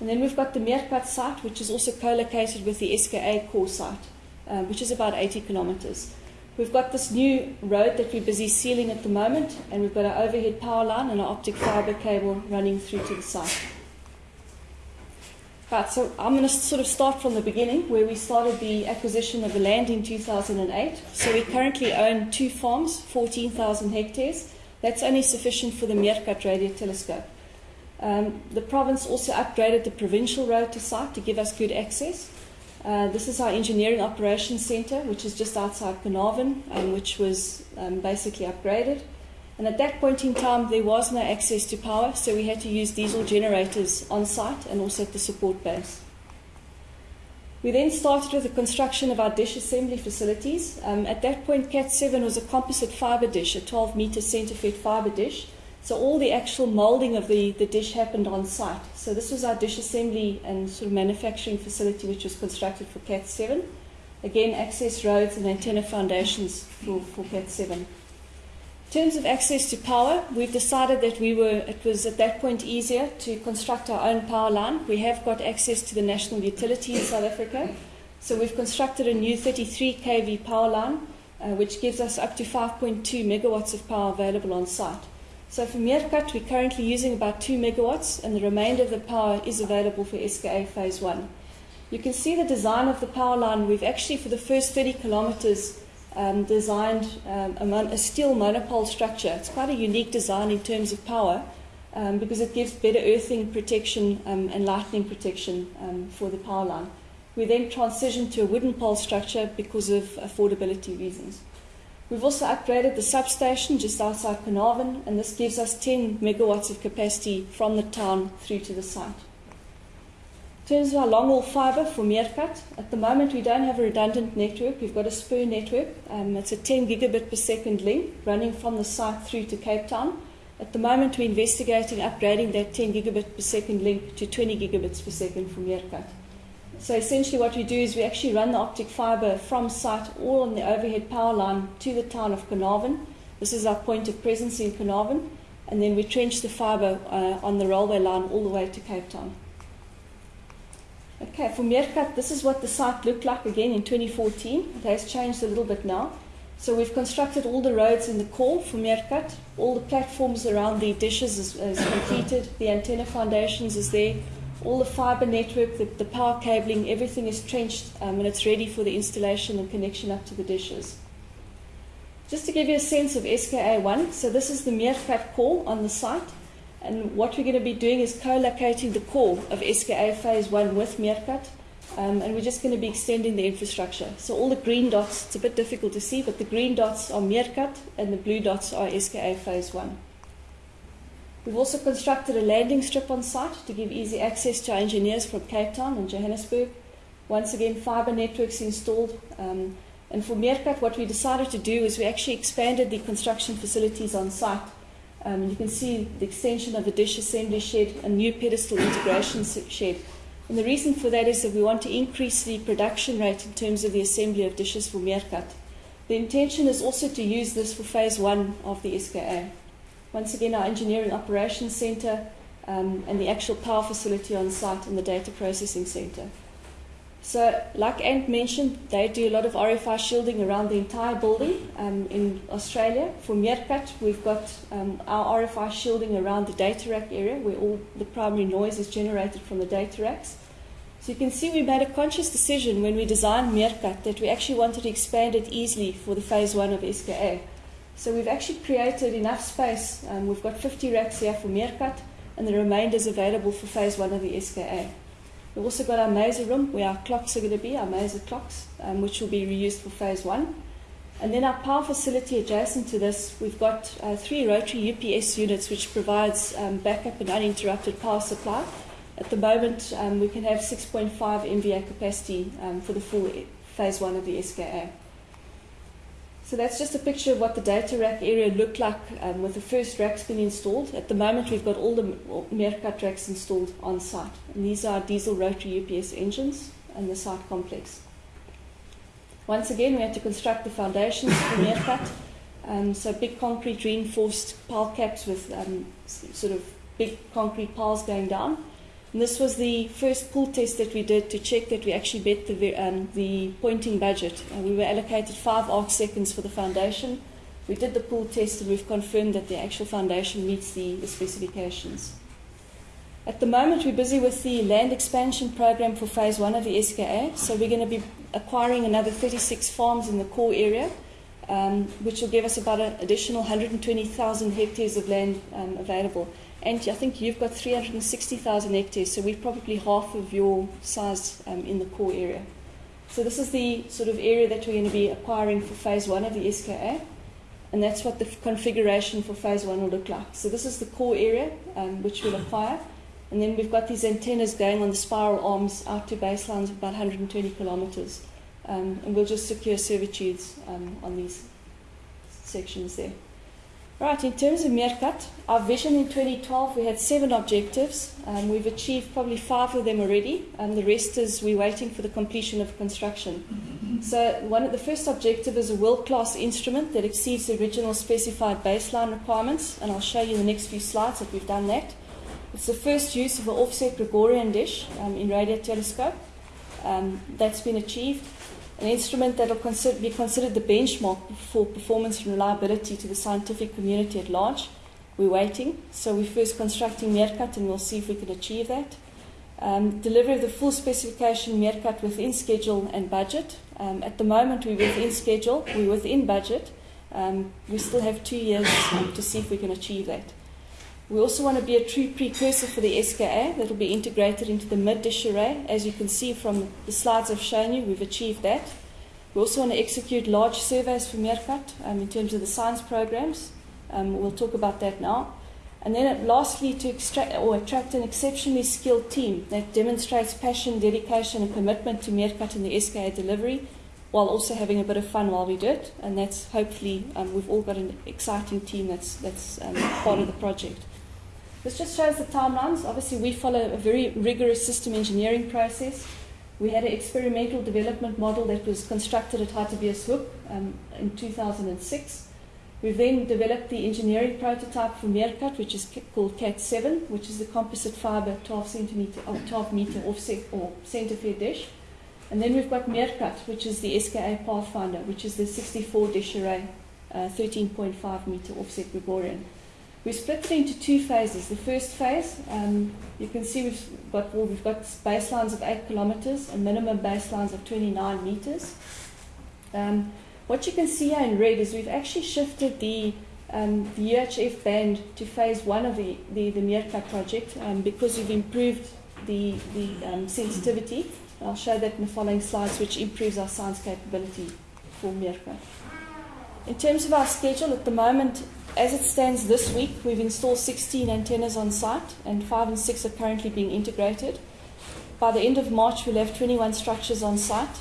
And then we've got the Meerkat site, which is also co-located with the SKA core site, um, which is about 80 kilometres. We've got this new road that we're busy sealing at the moment, and we've got our overhead power line and our optic fibre cable running through to the site. Right, so I'm going to sort of start from the beginning, where we started the acquisition of the land in 2008. So we currently own two farms, 14,000 hectares. That's only sufficient for the Meerkat radio telescope. Um, the province also upgraded the provincial road to site to give us good access. Uh, this is our engineering operations centre, which is just outside Carnarvon, um, which was um, basically upgraded. And at that point in time, there was no access to power, so we had to use diesel generators on site and also at the support base. We then started with the construction of our dish assembly facilities. Um, at that point, KAT-7 was a composite fibre dish, a 12 metre centre fibre dish. So all the actual moulding of the, the dish happened on site. So this was our dish assembly and sort of manufacturing facility which was constructed for KAT-7. Again, access roads and antenna foundations for, for KAT-7. In terms of access to power, we've decided that we were, it was at that point easier to construct our own power line. We have got access to the national utility in South Africa. So we've constructed a new 33 kV power line, uh, which gives us up to 5.2 megawatts of power available on site. So for Meerkat, we're currently using about 2 megawatts, and the remainder of the power is available for SKA Phase 1. You can see the design of the power line. We've actually, for the first 30 kilometres, um, designed um, a, a, steel monopole structure. It's quite a unique design in terms of power um, because it gives better earthing protection um, and lightning protection um, for the power line. We then transitioned to a wooden pole structure because of affordability reasons. We've also upgraded the substation just outside Carnarvon, and this gives us 10 megawatts of capacity from the town through to the site. In terms of our long haul fibre for Meerkat, at the moment we don't have a redundant network. We've got a spur network. Um, it's a 10 gigabit per second link running from the site through to Cape Town. At the moment we're investigating upgrading that 10 gigabit per second link to 20 gigabits per second for Meerkat. So essentially what we do is we actually run the optic fibre from site all on the overhead power line to the town of Carnarvon. This is our point of presence in Carnarvon. And then we trench the fibre uh, on the railway line all the way to Cape Town. Okay, for Meerkat, this is what the site looked like again in 2014. It has changed a little bit now. So we've constructed all the roads in the core for Meerkat. All the platforms around the dishes is, is completed. The antenna foundations is there. All the fibre network, the, the, power cabling, everything is trenched um, and it's ready for the installation and connection up to the dishes. Just to give you a sense of SKA1, so this is the Meerkat core on the site. And what we're going to be doing is co-locating the core of SKA Phase 1 with Meerkat. Um, and we're just going to be extending the infrastructure. So all the green dots, it's a bit difficult to see, but the green dots are Meerkat and the blue dots are SKA Phase 1. We've also constructed a landing strip on site to give easy access to our engineers from Cape Town and Johannesburg. Once again, fibre networks installed. Um, and for Meerkat, what we decided to do is we actually expanded the construction facilities on site. Um, you can see the extension of the dish assembly shed, and new pedestal integration shed. And the reason for that is that we want to increase the production rate in terms of the assembly of dishes for Meerkat. The intention is also to use this for phase one of the SKA. Once again, our engineering operations centre um, and the actual power facility on site and the data processing centre. So, like Ant mentioned, they do a lot of RFI shielding around the entire building um, in Australia. For Meerkat, we've got um, our RFI shielding around the data rack area where all the primary noise is generated from the data racks. So you can see we made a conscious decision when we designed Meerkat that we actually wanted to expand it easily for the phase one of SKA. So we've actually created enough space. Um, we've got 50 racks here for Meerkat and the remainder is available for phase one of the SKA. We've also got our maser room where our clocks are going to be, our maser clocks, um, which will be reused for phase one. And then our power facility adjacent to this, we've got uh, three rotary UPS units which provides um, backup and uninterrupted power supply. At the moment, um, we can have 6.5 MVA capacity um, for the full phase one of the SKA. So that's just a picture of what the data rack area looked like um, with the first racks being installed. At the moment, we've got all the Meerkat racks installed on site. And these are diesel rotary UPS engines and the site complex. Once again, we had to construct the foundations for Meerkat. Um, so big concrete reinforced pile caps with um, sort of big concrete piles going down. And this was the first pull test that we did to check that we actually met the, um, the pointing budget. We were allocated five arc seconds for the foundation. We did the pull test and we've confirmed that the actual foundation meets the, the specifications. At the moment, we're busy with the land expansion program for phase one of the SKA. So we're going to be acquiring another 36 farms in the core area, um, which will give us about an additional 120,000 hectares of land um, available. And I think you've got 360,000 hectares, so we're probably half of your size um, in the core area. So this is the sort of area that we're going to be acquiring for phase one of the SKA, and that's what the configuration for phase one will look like. So this is the core area um, which we'll acquire, and then we've got these antennas going on the spiral arms out to baselines of about 120 kilometres, um, and we'll just secure servitudes um, on these sections there. Right, in terms of Meerkat, our vision in 2012, we had seven objectives. Um, we've achieved probably five of them already, and the rest is we're waiting for the completion of construction. So, one of the first objective is a world-class instrument that exceeds the original specified baseline requirements, and I'll show you in the next few slides that we've done that. It's the first use of an offset Gregorian dish um, in radio telescope. Um, that's been achieved an instrument that will consider, be considered the benchmark for performance and reliability to the scientific community at large. We're waiting, so we're first constructing Meerkat and we'll see if we can achieve that. Um, delivery of the full specification Meerkat within schedule and budget. Um, at the moment, we're within schedule, we're within budget. Um, we still have two years to see if we can achieve that. We also want to be a true precursor for the SKA that will be integrated into the mid dish array. As you can see from the slides I've shown you, we've achieved that. We also want to execute large surveys for Meerkat um, in terms of the science programs. Um, we'll talk about that now. And then lastly, to extract or attract an exceptionally skilled team that demonstrates passion, dedication, and commitment to Meerkat and the SKA delivery, while also having a bit of fun while we do it. And that's hopefully um, we've all got an exciting team that's that's um, part of the project. This just shows the timelines. Obviously, we follow a very rigorous system engineering process. We had an experimental development model that was constructed at Hartbeespoort um, in 2006. We've then developed the engineering prototype for Meerkat, which is called KAT-7, which is the composite fiber 12 centimeter or 12 meter offset or center fed dish. And then we've got Meerkat, which is the SKA Pathfinder, which is the 64 dish array, uh, 13.5 meter offset Gregorian. We split it into two phases. The first phase, um, you can see we've got, well, we've got baselines of 8 kilometers and minimum baselines of 29 meters. Um, what you can see here in red is we've actually shifted the, um, the UHF band to phase one of the, the, the project um, because we've improved the, the um, sensitivity. I'll show that in the following slides, which improves our science capability for Meerkat. In terms of our schedule, at the moment, as it stands this week, we've installed 16 antennas on site, and 5 and 6 are currently being integrated. By the end of March, we'll have 21 structures on site.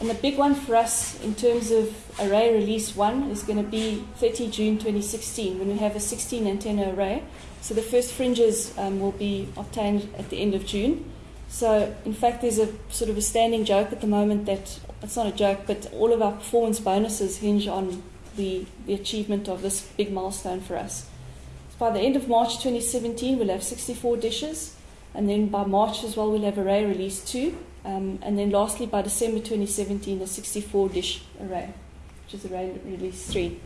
And the big one for us in terms of array release 1 is going to be 30 June 2016 when we have a 16 antenna array. So the first fringes um, will be obtained at the end of June. So, in fact, there's a sort of a standing joke at the moment that it's not a joke, but all of our performance bonuses hinge on the, the achievement of this big milestone for us. So by the end of March 2017, we'll have 64 dishes, and then by March as well, we'll have array release 2, um, and then lastly, by December 2017, the 64 dish array, which is array release 3. In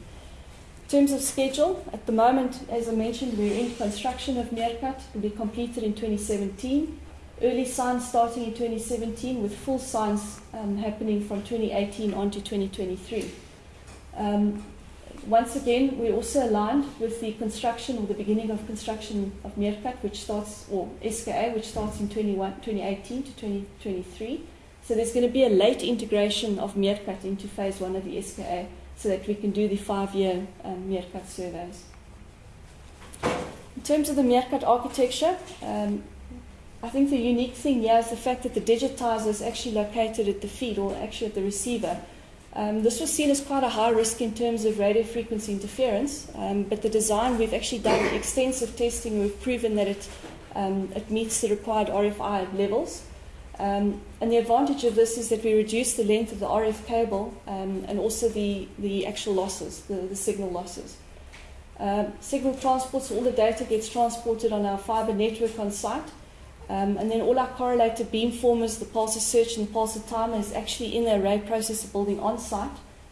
terms of schedule, at the moment, as I mentioned, we're in construction of Meerkat. It will be completed in 2017. Early science starting in 2017 with full science um, happening from 2018 on to 2023. Um, once again, we're also aligned with the construction or the beginning of construction of Meerkat, which starts, or SKA, which starts in 21, 2018 to 2023. So there's going to be a late integration of Meerkat into phase one of the SKA so that we can do the five-year um, Meerkat surveys. In terms of the Meerkat architecture, um, I think the unique thing here is the fact that the digitizer is actually located at the feed or actually at the receiver. Um, this was seen as quite a high risk in terms of radio frequency interference, um, but the design, we've actually done extensive testing. We've proven that it, um, it meets the required RFI levels. Um, and the advantage of this is that we reduce the length of the RF cable um, and also the, the actual losses, the, the signal losses. Um, signal transport, so all the data gets transported on our fiber network on site. Um, and then all our correlator beamformers, the pulsar search and the pulsar timer is actually in the array processor building on site.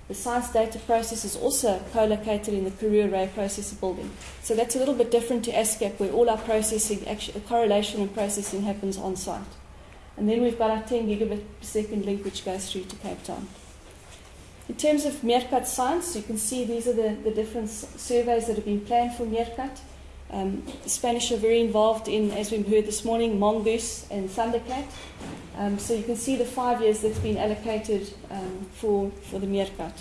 The science data process is also co-located in the Karoo array processor building. So that's a little bit different to ASKAP where all our processing, actually, correlation and processing happens on site. And then we've got our 10 gigabit per second link which goes through to Cape Town. In terms of Meerkat science, you can see these are the, the different surveys that have been planned for Meerkat. Um, the Spanish are very involved in, as we heard this morning, MHONGOOSE and ThunderKAT. Um, so you can see the five years that's been allocated um, for, for the Meerkat.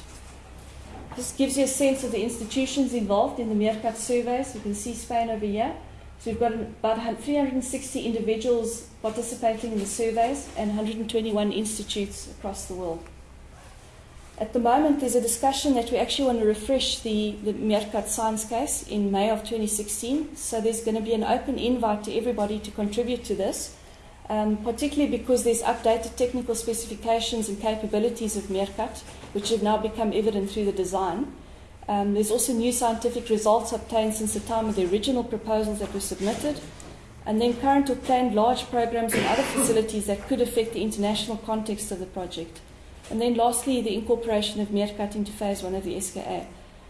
This gives you a sense of the institutions involved in the Meerkat surveys. You can see Spain over here. So we've got about 360 individuals participating in the surveys and 121 institutes across the world. At the moment, there's a discussion that we actually want to refresh the, the Meerkat science case in May of 2016. So there's going to be an open invite to everybody to contribute to this, um, particularly because there's updated technical specifications and capabilities of Meerkat, which have now become evident through the design. Um, there's also new scientific results obtained since the time of the original proposals that were submitted, and then current or planned large programs and other facilities that could affect the international context of the project. And then lastly, the incorporation of Meerkat into phase one of the SKA.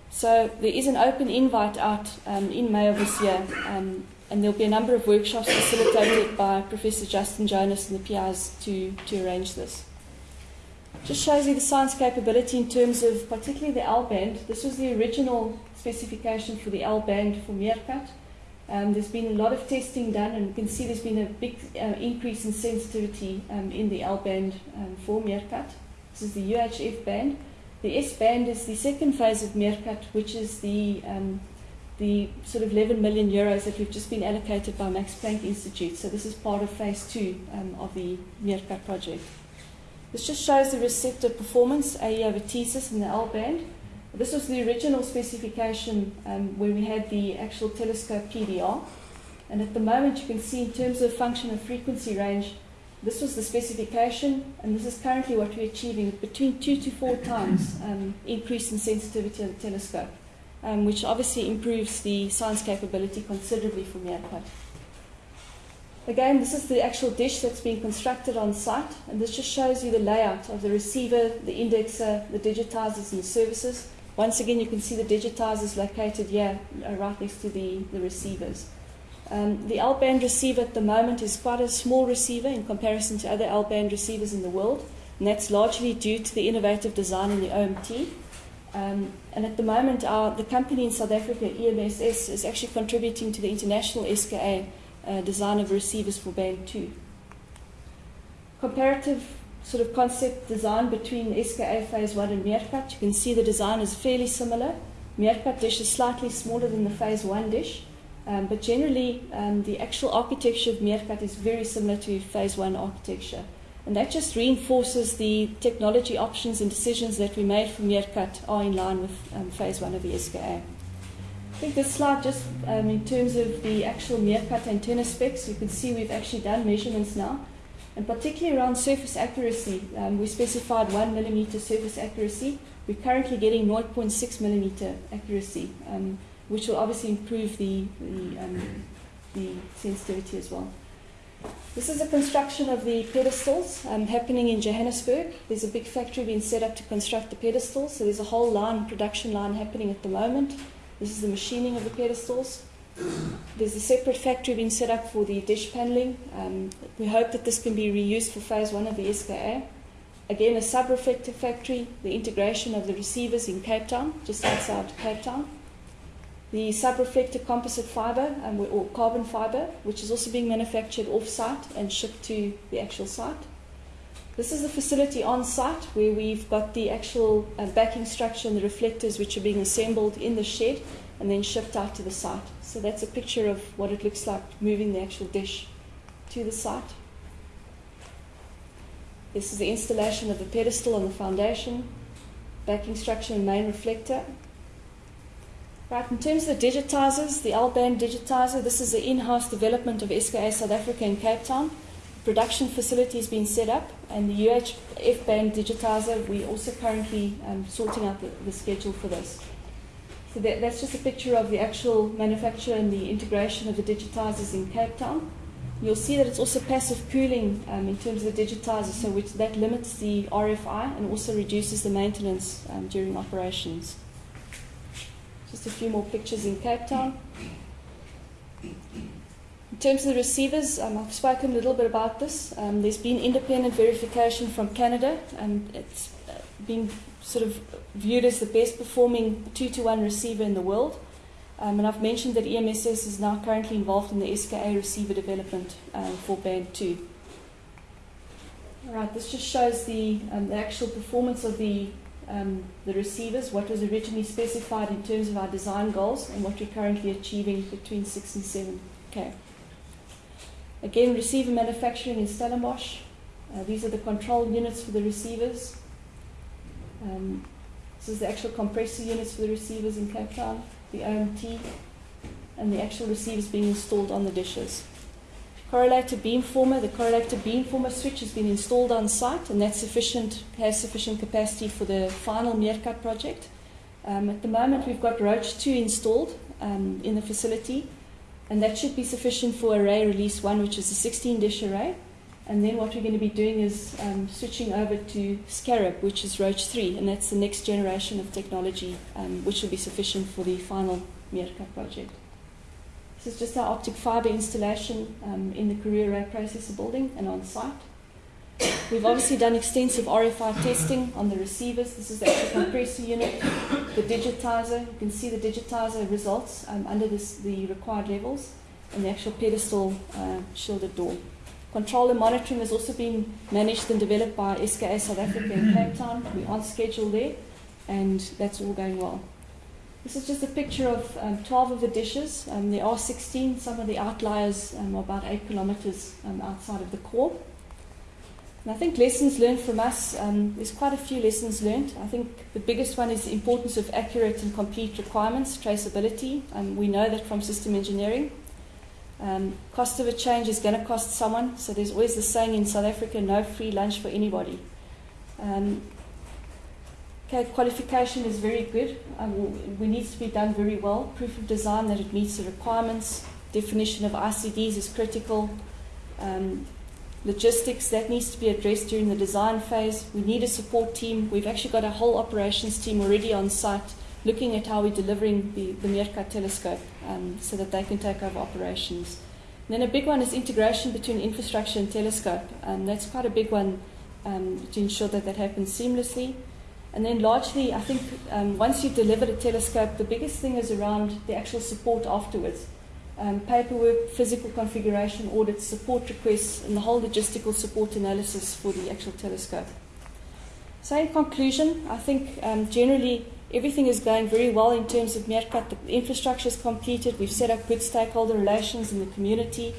So there is an open invite out um, in May of this year, um, and there'll be a number of workshops facilitated by Professor Justin Jonas and the PIs to, to arrange this. Just shows you the science capability in terms of particularly the L band. This was the original specification for the L band for Meerkat. Um, there's been a lot of testing done, and you can see there's been a big uh, increase in sensitivity um, in the L band um, for Meerkat. This is the UHF band. The S band is the second phase of Meerkat, which is the um, the sort of 11 million euros that we've just been allocated by Max Planck Institute. So this is part of phase two um, of the Meerkat project. This just shows the receptor performance, AE over Tsys in the L band. This was the original specification um, where we had the actual telescope PDR. And at the moment you can see in terms of function and frequency range, this was the specification, and this is currently what we're achieving between two to four times um, increase in sensitivity of the telescope, um, which obviously improves the science capability considerably for Meerkat. Again, this is the actual dish that's being constructed on site, and this just shows you the layout of the receiver, the indexer, the digitizers, and the services. Once again, you can see the digitizers located here, uh, right next to the, the receivers. Um, the L-band receiver at the moment is quite a small receiver in comparison to other L-band receivers in the world, and that's largely due to the innovative design in the OMT. Um, and at the moment, our, the company in South Africa, EMSS, is actually contributing to the international SKA uh, design of receivers for band 2. Comparative sort of concept design between SKA phase 1 and Meerkat. You can see the design is fairly similar. Meerkat dish is slightly smaller than the phase 1 dish. Um, but generally, um, the actual architecture of Meerkat is very similar to phase one architecture. And that just reinforces the technology options and decisions that we made for Meerkat are in line with um, phase one of the SKA. I think this slide just um, in terms of the actual Meerkat antenna specs, you can see we've actually done measurements now. and particularly around surface accuracy. Um, we specified 1 millimeter surface accuracy. We're currently getting 0.6 millimeter accuracy, um, which will obviously improve the, the, um, the sensitivity as well. This is a construction of the pedestals um, happening in Johannesburg. There's a big factory being set up to construct the pedestals, so there's a whole line, production line happening at the moment. This is the machining of the pedestals. There's a separate factory being set up for the dish paneling. Um, we hope that this can be reused for phase one of the SKA. Again, a sub-reflector factory, the integration of the receivers in Cape Town, just outside Cape Town. The sub-reflector composite fibre um, or carbon fibre, which is also being manufactured off-site and shipped to the actual site. This is the facility on site where we've got the actual uh, backing structure and the reflectors which are being assembled in the shed and then shipped out to the site. So that's a picture of what it looks like moving the actual dish to the site. This is the installation of the pedestal and the foundation, backing structure and main reflector. Right, in terms of the digitizers, the L-band digitizer, this is the in-house development of SKA South Africa in Cape Town. Production facility has been set up, and the UHF band digitizer, we're also currently um, sorting out the, the schedule for this. So that, that's just a picture of the actual manufacture and the integration of the digitizers in Cape Town. You'll see that it's also passive cooling um, in terms of the digitizer, so which, that limits the RFI and also reduces the maintenance um, during operations. Just a few more pictures in Cape Town. In terms of the receivers, um, I've spoken a little bit about this. Um, there's been independent verification from Canada, and it's been sort of viewed as the best performing two to one receiver in the world. Um, and I've mentioned that EMSS is now currently involved in the SKA receiver development um, for Band 2. All right, this just shows the, um, the actual performance of the, um, the receivers, what was originally specified in terms of our design goals, and what we're currently achieving between 6 and 7. Okay. Again, receiver manufacturing in Stellenbosch. Uh, these are the control units for the receivers. Um, this is the actual compressor units for the receivers in Cape Town the OMT, and the actual receivers being installed on the dishes. Correlator beamformer, the correlator beamformer switch has been installed on site, and that's sufficient, has sufficient capacity for the final Meerkat project. Um, at the moment, we've got Roach 2 installed um, in the facility, and that should be sufficient for array release 1, which is a 16 dish array. And then what we're going to be doing is um, switching over to SKARAB, which is Roach 3, and that's the next generation of technology, um, which will be sufficient for the final Meerkat project. This is just our optic fiber installation um, in the Karoo Array Processor building and on site. We've obviously done extensive RFI testing on the receivers. This is the actual compressor unit, the digitizer. You can see the digitizer results um, under this, the required levels, and the actual pedestal uh, shielded door. Control and monitoring has also been managed and developed by SKA South Africa in Cape Town. We're on schedule there, and that's all going well. This is just a picture of um, 12 of the dishes. Um, there are 16. Some of the outliers um, are about 8 kilometers um, outside of the core. And I think lessons learned from us, um, there's quite a few lessons learned. I think the biggest one is the importance of accurate and complete requirements, traceability. Um, we know that from system engineering. Cost of a change is going to cost someone, so there's always the saying in South Africa no free lunch for anybody. Um, okay, qualification is very good. Um, we needs to be done very well. Proof of design that it meets the requirements. Definition of ICDs is critical. Um, logistics that needs to be addressed during the design phase. We need a support team. We've actually got a whole operations team already on site looking at how we're delivering the, the Meerkat telescope um, so that they can take over operations. And then a big one is integration between infrastructure and telescope. Um, that's quite a big one um, to ensure that that happens seamlessly. And then largely, I think um, once you've delivered a telescope, the biggest thing is around the actual support afterwards. Um, paperwork, physical configuration, audits, support requests, and the whole logistical support analysis for the actual telescope. So in conclusion, I think um, generally Everything is going very well in terms of Meerkat. The infrastructure is completed. We've set up good stakeholder relations in the community.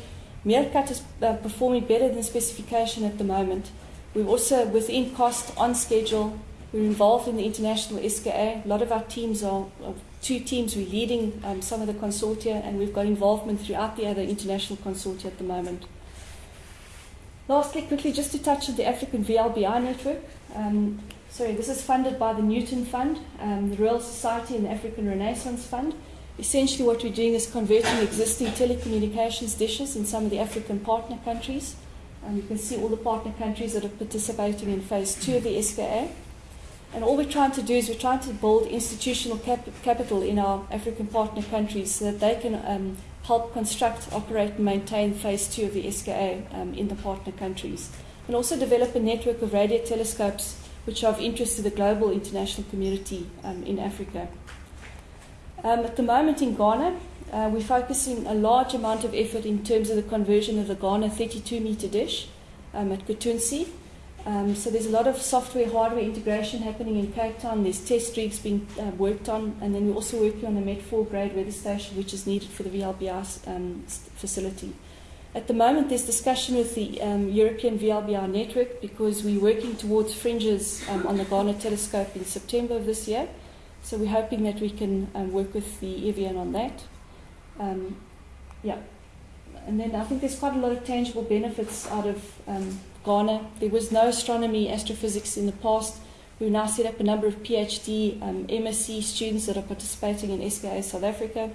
Meerkat is uh, performing better than specification at the moment. We're also within cost, on schedule. We're involved in the international SKA. A lot of our teams are, are two teams. We're leading um, some of the consortia, and we've got involvement throughout the other international consortia at the moment. Lastly, quickly, just to touch on the African VLBI network. Um, sorry, this is funded by the Newton Fund, um, the Royal Society, and the African Renaissance Fund. Essentially, what we're doing is converting existing telecommunications dishes in some of the African partner countries. Um, you can see all the partner countries that are participating in phase two of the SKA. And all we're trying to do is we're trying to build institutional cap- capital in our African partner countries so that they can um, help construct, operate, and maintain phase two of the SKA um, in the partner countries. And also develop a network of radio telescopes which are of interest to the global international community um, in Africa. Um, at the moment in Ghana, uh, we're focusing a large amount of effort in terms of the conversion of the Ghana 32 meter dish um, at Kuntunse. Um, so there's a lot of software hardware integration happening in Cape Town. There's test rigs being uh, worked on, and then we're also working on the Met 4 grade weather station, which is needed for the VLBI um, facility. At the moment, there's discussion with the um, European VLBI network because we're working towards fringes um, on the Ghana telescope in September of this year. So we're hoping that we can um, work with the EVN on that. Um, yeah. And then I think there's quite a lot of tangible benefits out of Ghana. There was no astronomy, astrophysics in the past. We've now set up a number of PhD, um, MSc students that are participating in SKA South Africa.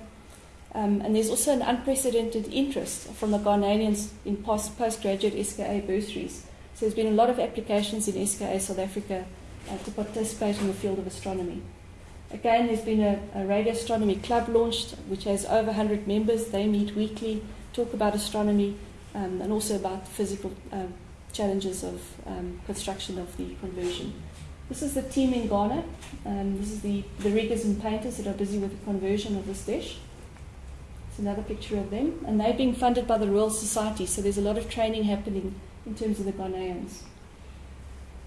Um, and there's also an unprecedented interest from the Ghanaians in post, postgraduate SKA bursaries. So there's been a lot of applications in SKA South Africa uh, to participate in the field of astronomy. Again, there's been a, a radio astronomy club launched, which has over 100 members. They meet weekly, talk about astronomy, um, and also about physical um, challenges of um, construction of the conversion. This is the team in Ghana. Um, this is the, the riggers and painters that are busy with the conversion of this dish. It's another picture of them. And they're being funded by the Royal Society, so there's a lot of training happening in terms of the Ghanaians.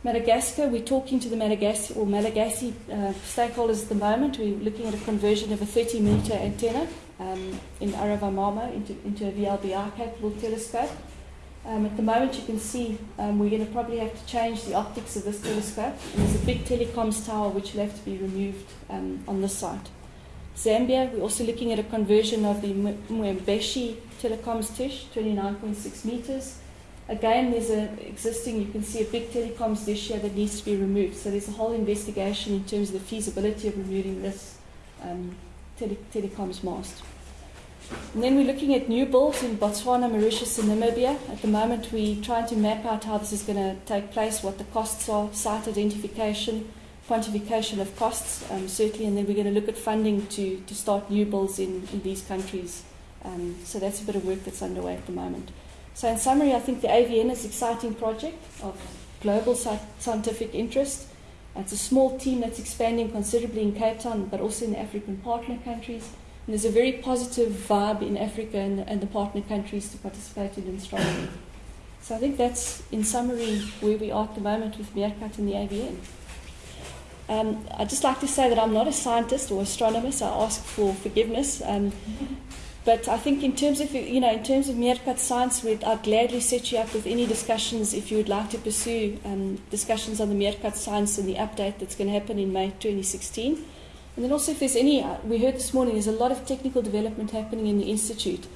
Madagascar, we're talking to the Malagasy or Malagasy uh, stakeholders at the moment. We're looking at a conversion of a 30 meter antenna um, in Arivonimamo into, into a VLBI capable telescope. Um, at the moment, you can see um, we're going to probably have to change the optics of this telescope. And there's a big telecoms tower which will have to be removed um, on this site. Zambia, we're also looking at a conversion of the Mwembeshi telecoms dish, 29.6 meters. Again, there's an existing, you can see a big telecoms dish here that needs to be removed. So there's a whole investigation in terms of the feasibility of removing this um, tele- telecoms mast. And then we're looking at new builds in Botswana, Mauritius, and Namibia. At the moment, we're trying to map out how this is going to take place, what the costs are, site identification, quantification of costs, um, certainly, and then we're going to look at funding to, to start new builds in, in these countries. Um, so that's a bit of work that's underway at the moment. So, in summary, I think the AVN is an exciting project of global scientific interest. It's a small team that's expanding considerably in Cape Town, but also in the African partner countries. And there's a very positive vibe in Africa and, and the partner countries to participate in astronomy. So I think that's, in summary, where we are at the moment with MeerKAT and the AVN. Um, I'd just like to say that I'm not a scientist or astronomer, so I ask for forgiveness. Um, but I think in terms of you know in terms of MeerKAT science, I'd gladly set you up with any discussions if you would like to pursue um, discussions on the MeerKAT science and the update that's going to happen in May 2016. And then also if there's any, uh, we heard this morning, there's a lot of technical development happening in the institute.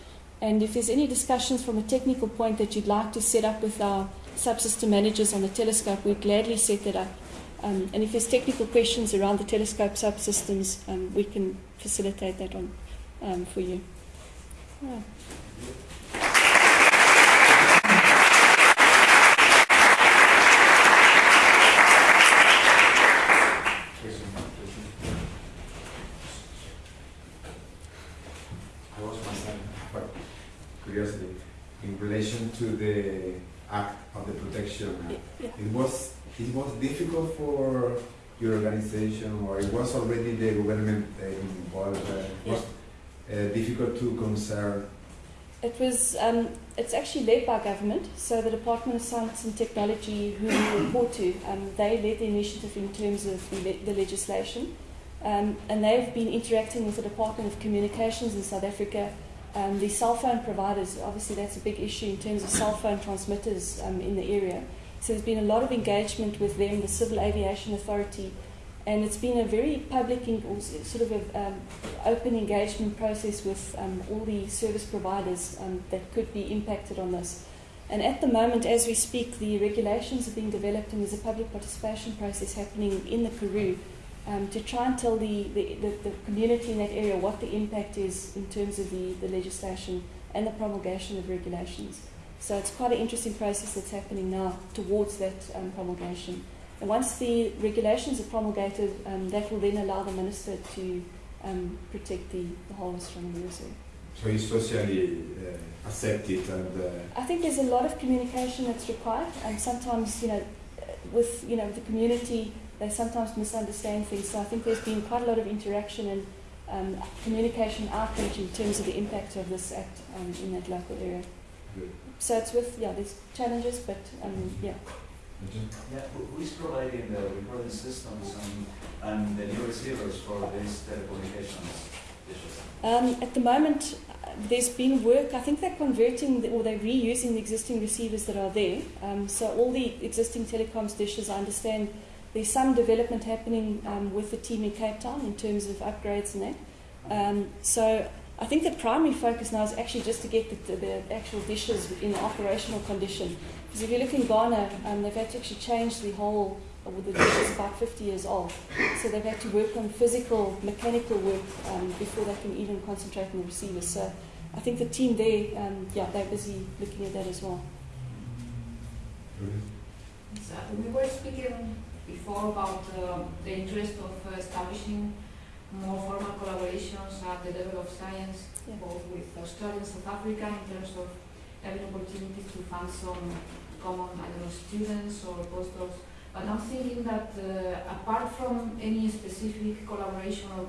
And if there's any discussions from a technical point that you'd like to set up with our subsystem managers on the telescope, we'd gladly set that up. Um, and if there's technical questions around the telescope subsystems, um, we can facilitate that on um, for you. Yeah. I was myself, but curiosity, in relation to the act of the protection, Yeah. It was it was difficult for your organization, or it was already the government uh, involved. Uh, it was uh, difficult to concern. It was. Um, it's actually led by government. So the Department of Science and Technology, who we report to, um, they led the initiative in terms of the, le- the legislation, um, and they've been interacting with the Department of Communications in South Africa. Um, the cell phone providers, obviously, that's a big issue in terms of cell phone transmitters um, in the area. So there's been a lot of engagement with them, the Civil Aviation Authority, and it's been a very public, sort of a, um, open engagement process with um, all the service providers um, that could be impacted on this. And at the moment, as we speak, the regulations are being developed and there's a public participation process happening in the Karoo um, to try and tell the, the, the, the community in that area what the impact is in terms of the, the legislation and the promulgation of regulations. So it's quite an interesting process that's happening now towards that um, promulgation. And once the regulations are promulgated, um, that will then allow the minister to um, protect the, the whole astronomy reserve. So it's socially uh, accepted and uh, I think there's a lot of communication that's required, and sometimes, you know, with you know the community, they sometimes misunderstand things. So I think there's been quite a lot of interaction and um, communication outreach in terms of the impact of this act um, in that local area. good. So it's with yeah, there's challenges, but um, yeah. Yeah, who who is providing the recording systems and, and the new receivers for these telecommunications dishes? Um, at the moment, uh, there's been work. I think they're converting the, or they're reusing the existing receivers that are there. Um, so all the existing telecoms dishes, I understand there's some development happening um, with the team in Cape Town in terms of upgrades and that. Um, so I think the primary focus now is actually just to get the, the, actual dishes in operational condition. Because if you look in Ghana, um, they've had to actually change the whole, uh, the dish is about 50 years old. So they've had to work on physical, mechanical work um, before they can even concentrate on the receivers. So I think the team there, um, yeah, they're busy looking at that as well. So we were speaking before about uh, the interest of uh, establishing more formal collaborations at the level of science, Yeah. both with Australia and South Africa, in terms of having opportunities to fund some common, I don't know, students or postdocs. But I'm thinking that uh, apart from any specific collaboration or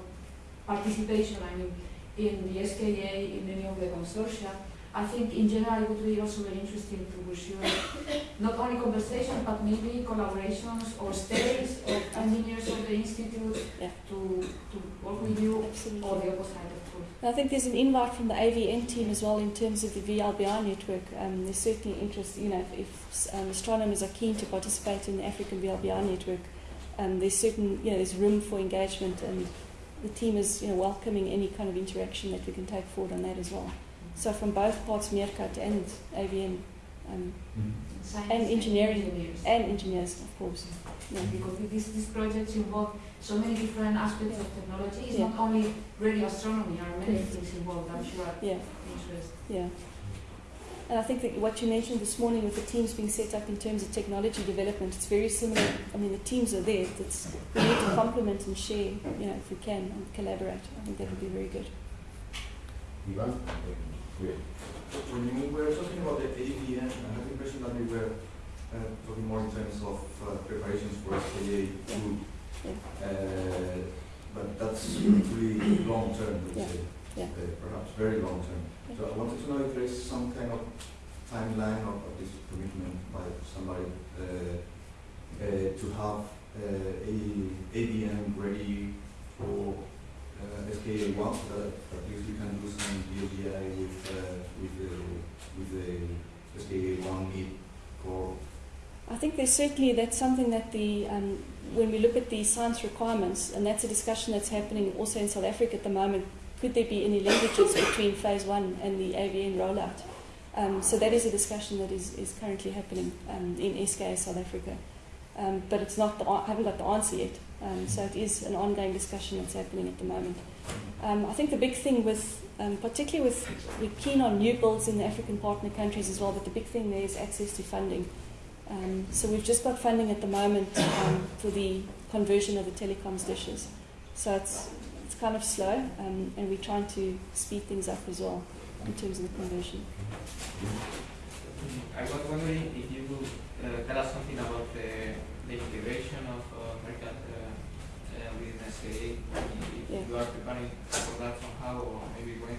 participation, I mean, in the SKA, in any of the consortia, I think in general it would be also very interesting to pursue not only conversations but maybe collaborations or studies of engineers of the institute Yeah. to, to work with you Absolutely. or the opposite of course. I think there's an invite from the AVN team as well in terms of the VLBI network. Um, there's certainly interest, you know, if, if um, astronomers are keen to participate in the African VLBI network, um, there's certain, you know, there's room for engagement and the team is, you know, welcoming any kind of interaction that we can take forward on that as well. So from both parts, MeerKAT and AVN, um, Science And engineering. engineers. and engineers, of course. Yeah. because these, these projects involve so many different aspects of technology. It's Yeah. not only radio astronomy, there are many Correct. things involved, I'm sure, Yeah. interest. Yeah. And I think that what you mentioned this morning with the teams being set up in terms of technology development, it's very similar. I mean, the teams are there. It's, we need to complement and share, you know, if we can, and collaborate. I think that would be very good. Ivan? Great. When you were talking about the AVN, I have the impression that we were uh, talking more in terms of uh, preparations for SKA two. Yeah. Uh, but that's really long term, let's Yeah. say. Yeah. Uh, perhaps very long term. Yeah. So I wanted to know if there is some kind of timeline of, of this commitment by somebody uh, uh, to have uh, a AVN ready for uh, SKA one, so that at least we can do some with, uh, with the, with the one for, I think there's certainly that's something that the um, when we look at the science requirements, and that's a discussion that's happening also in South Africa at the moment. Could there be any linkages between phase one and the AVN rollout? Um, so that is a discussion that is, is currently happening um, in SKA South Africa, um, but it's not. The, I haven't got the answer yet. Um, so it is an ongoing discussion that's happening at the moment. Um, I think the big thing with, um, particularly with, we're keen on new builds in the African partner countries as well, but the big thing there is access to funding. Um, so we've just got funding at the moment um, for the conversion of the telecoms dishes. So it's, it's kind of slow, um, and we're trying to speed things up as well in terms of the conversion. I was wondering if you could uh, tell us something about the, the integration of uh, MeerKAT uh, within SKA, if Yeah. you are preparing for that somehow, or maybe when.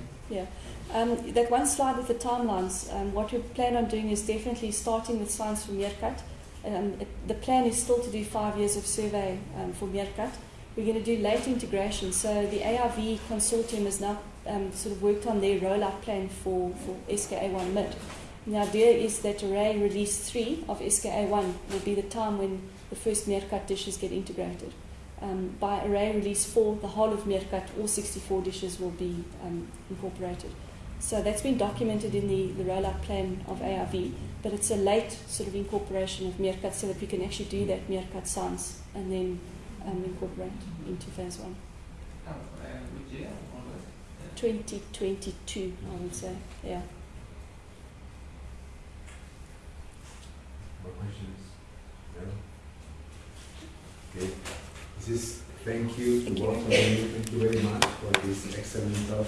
Um, that one slide with the timelines, um, what we plan on doing is definitely starting with science for MeerKAT. Um, it, the plan is still to do five years of survey um, for MeerKAT. We're going to do late integration. So the AIV consortium has now um, sort of worked on their rollout plan for, for SKA1 mid. And the idea is that array release 3 of SKA1 will be the time when the first MeerKAT dishes get integrated. Um, by array release 4, the whole of MeerKAT, all 64 dishes will be um, incorporated. So that's been documented in the, the rollout plan of AIV, but it's a late sort of incorporation of MeerKAT so that we can actually do that MeerKAT science and then um, incorporate into phase one. Oh, uh, which year? More or less? 2022, I would say, yeah. More questions? No? Okay. Just thank you to all of you. Thank you very much for this excellent talk.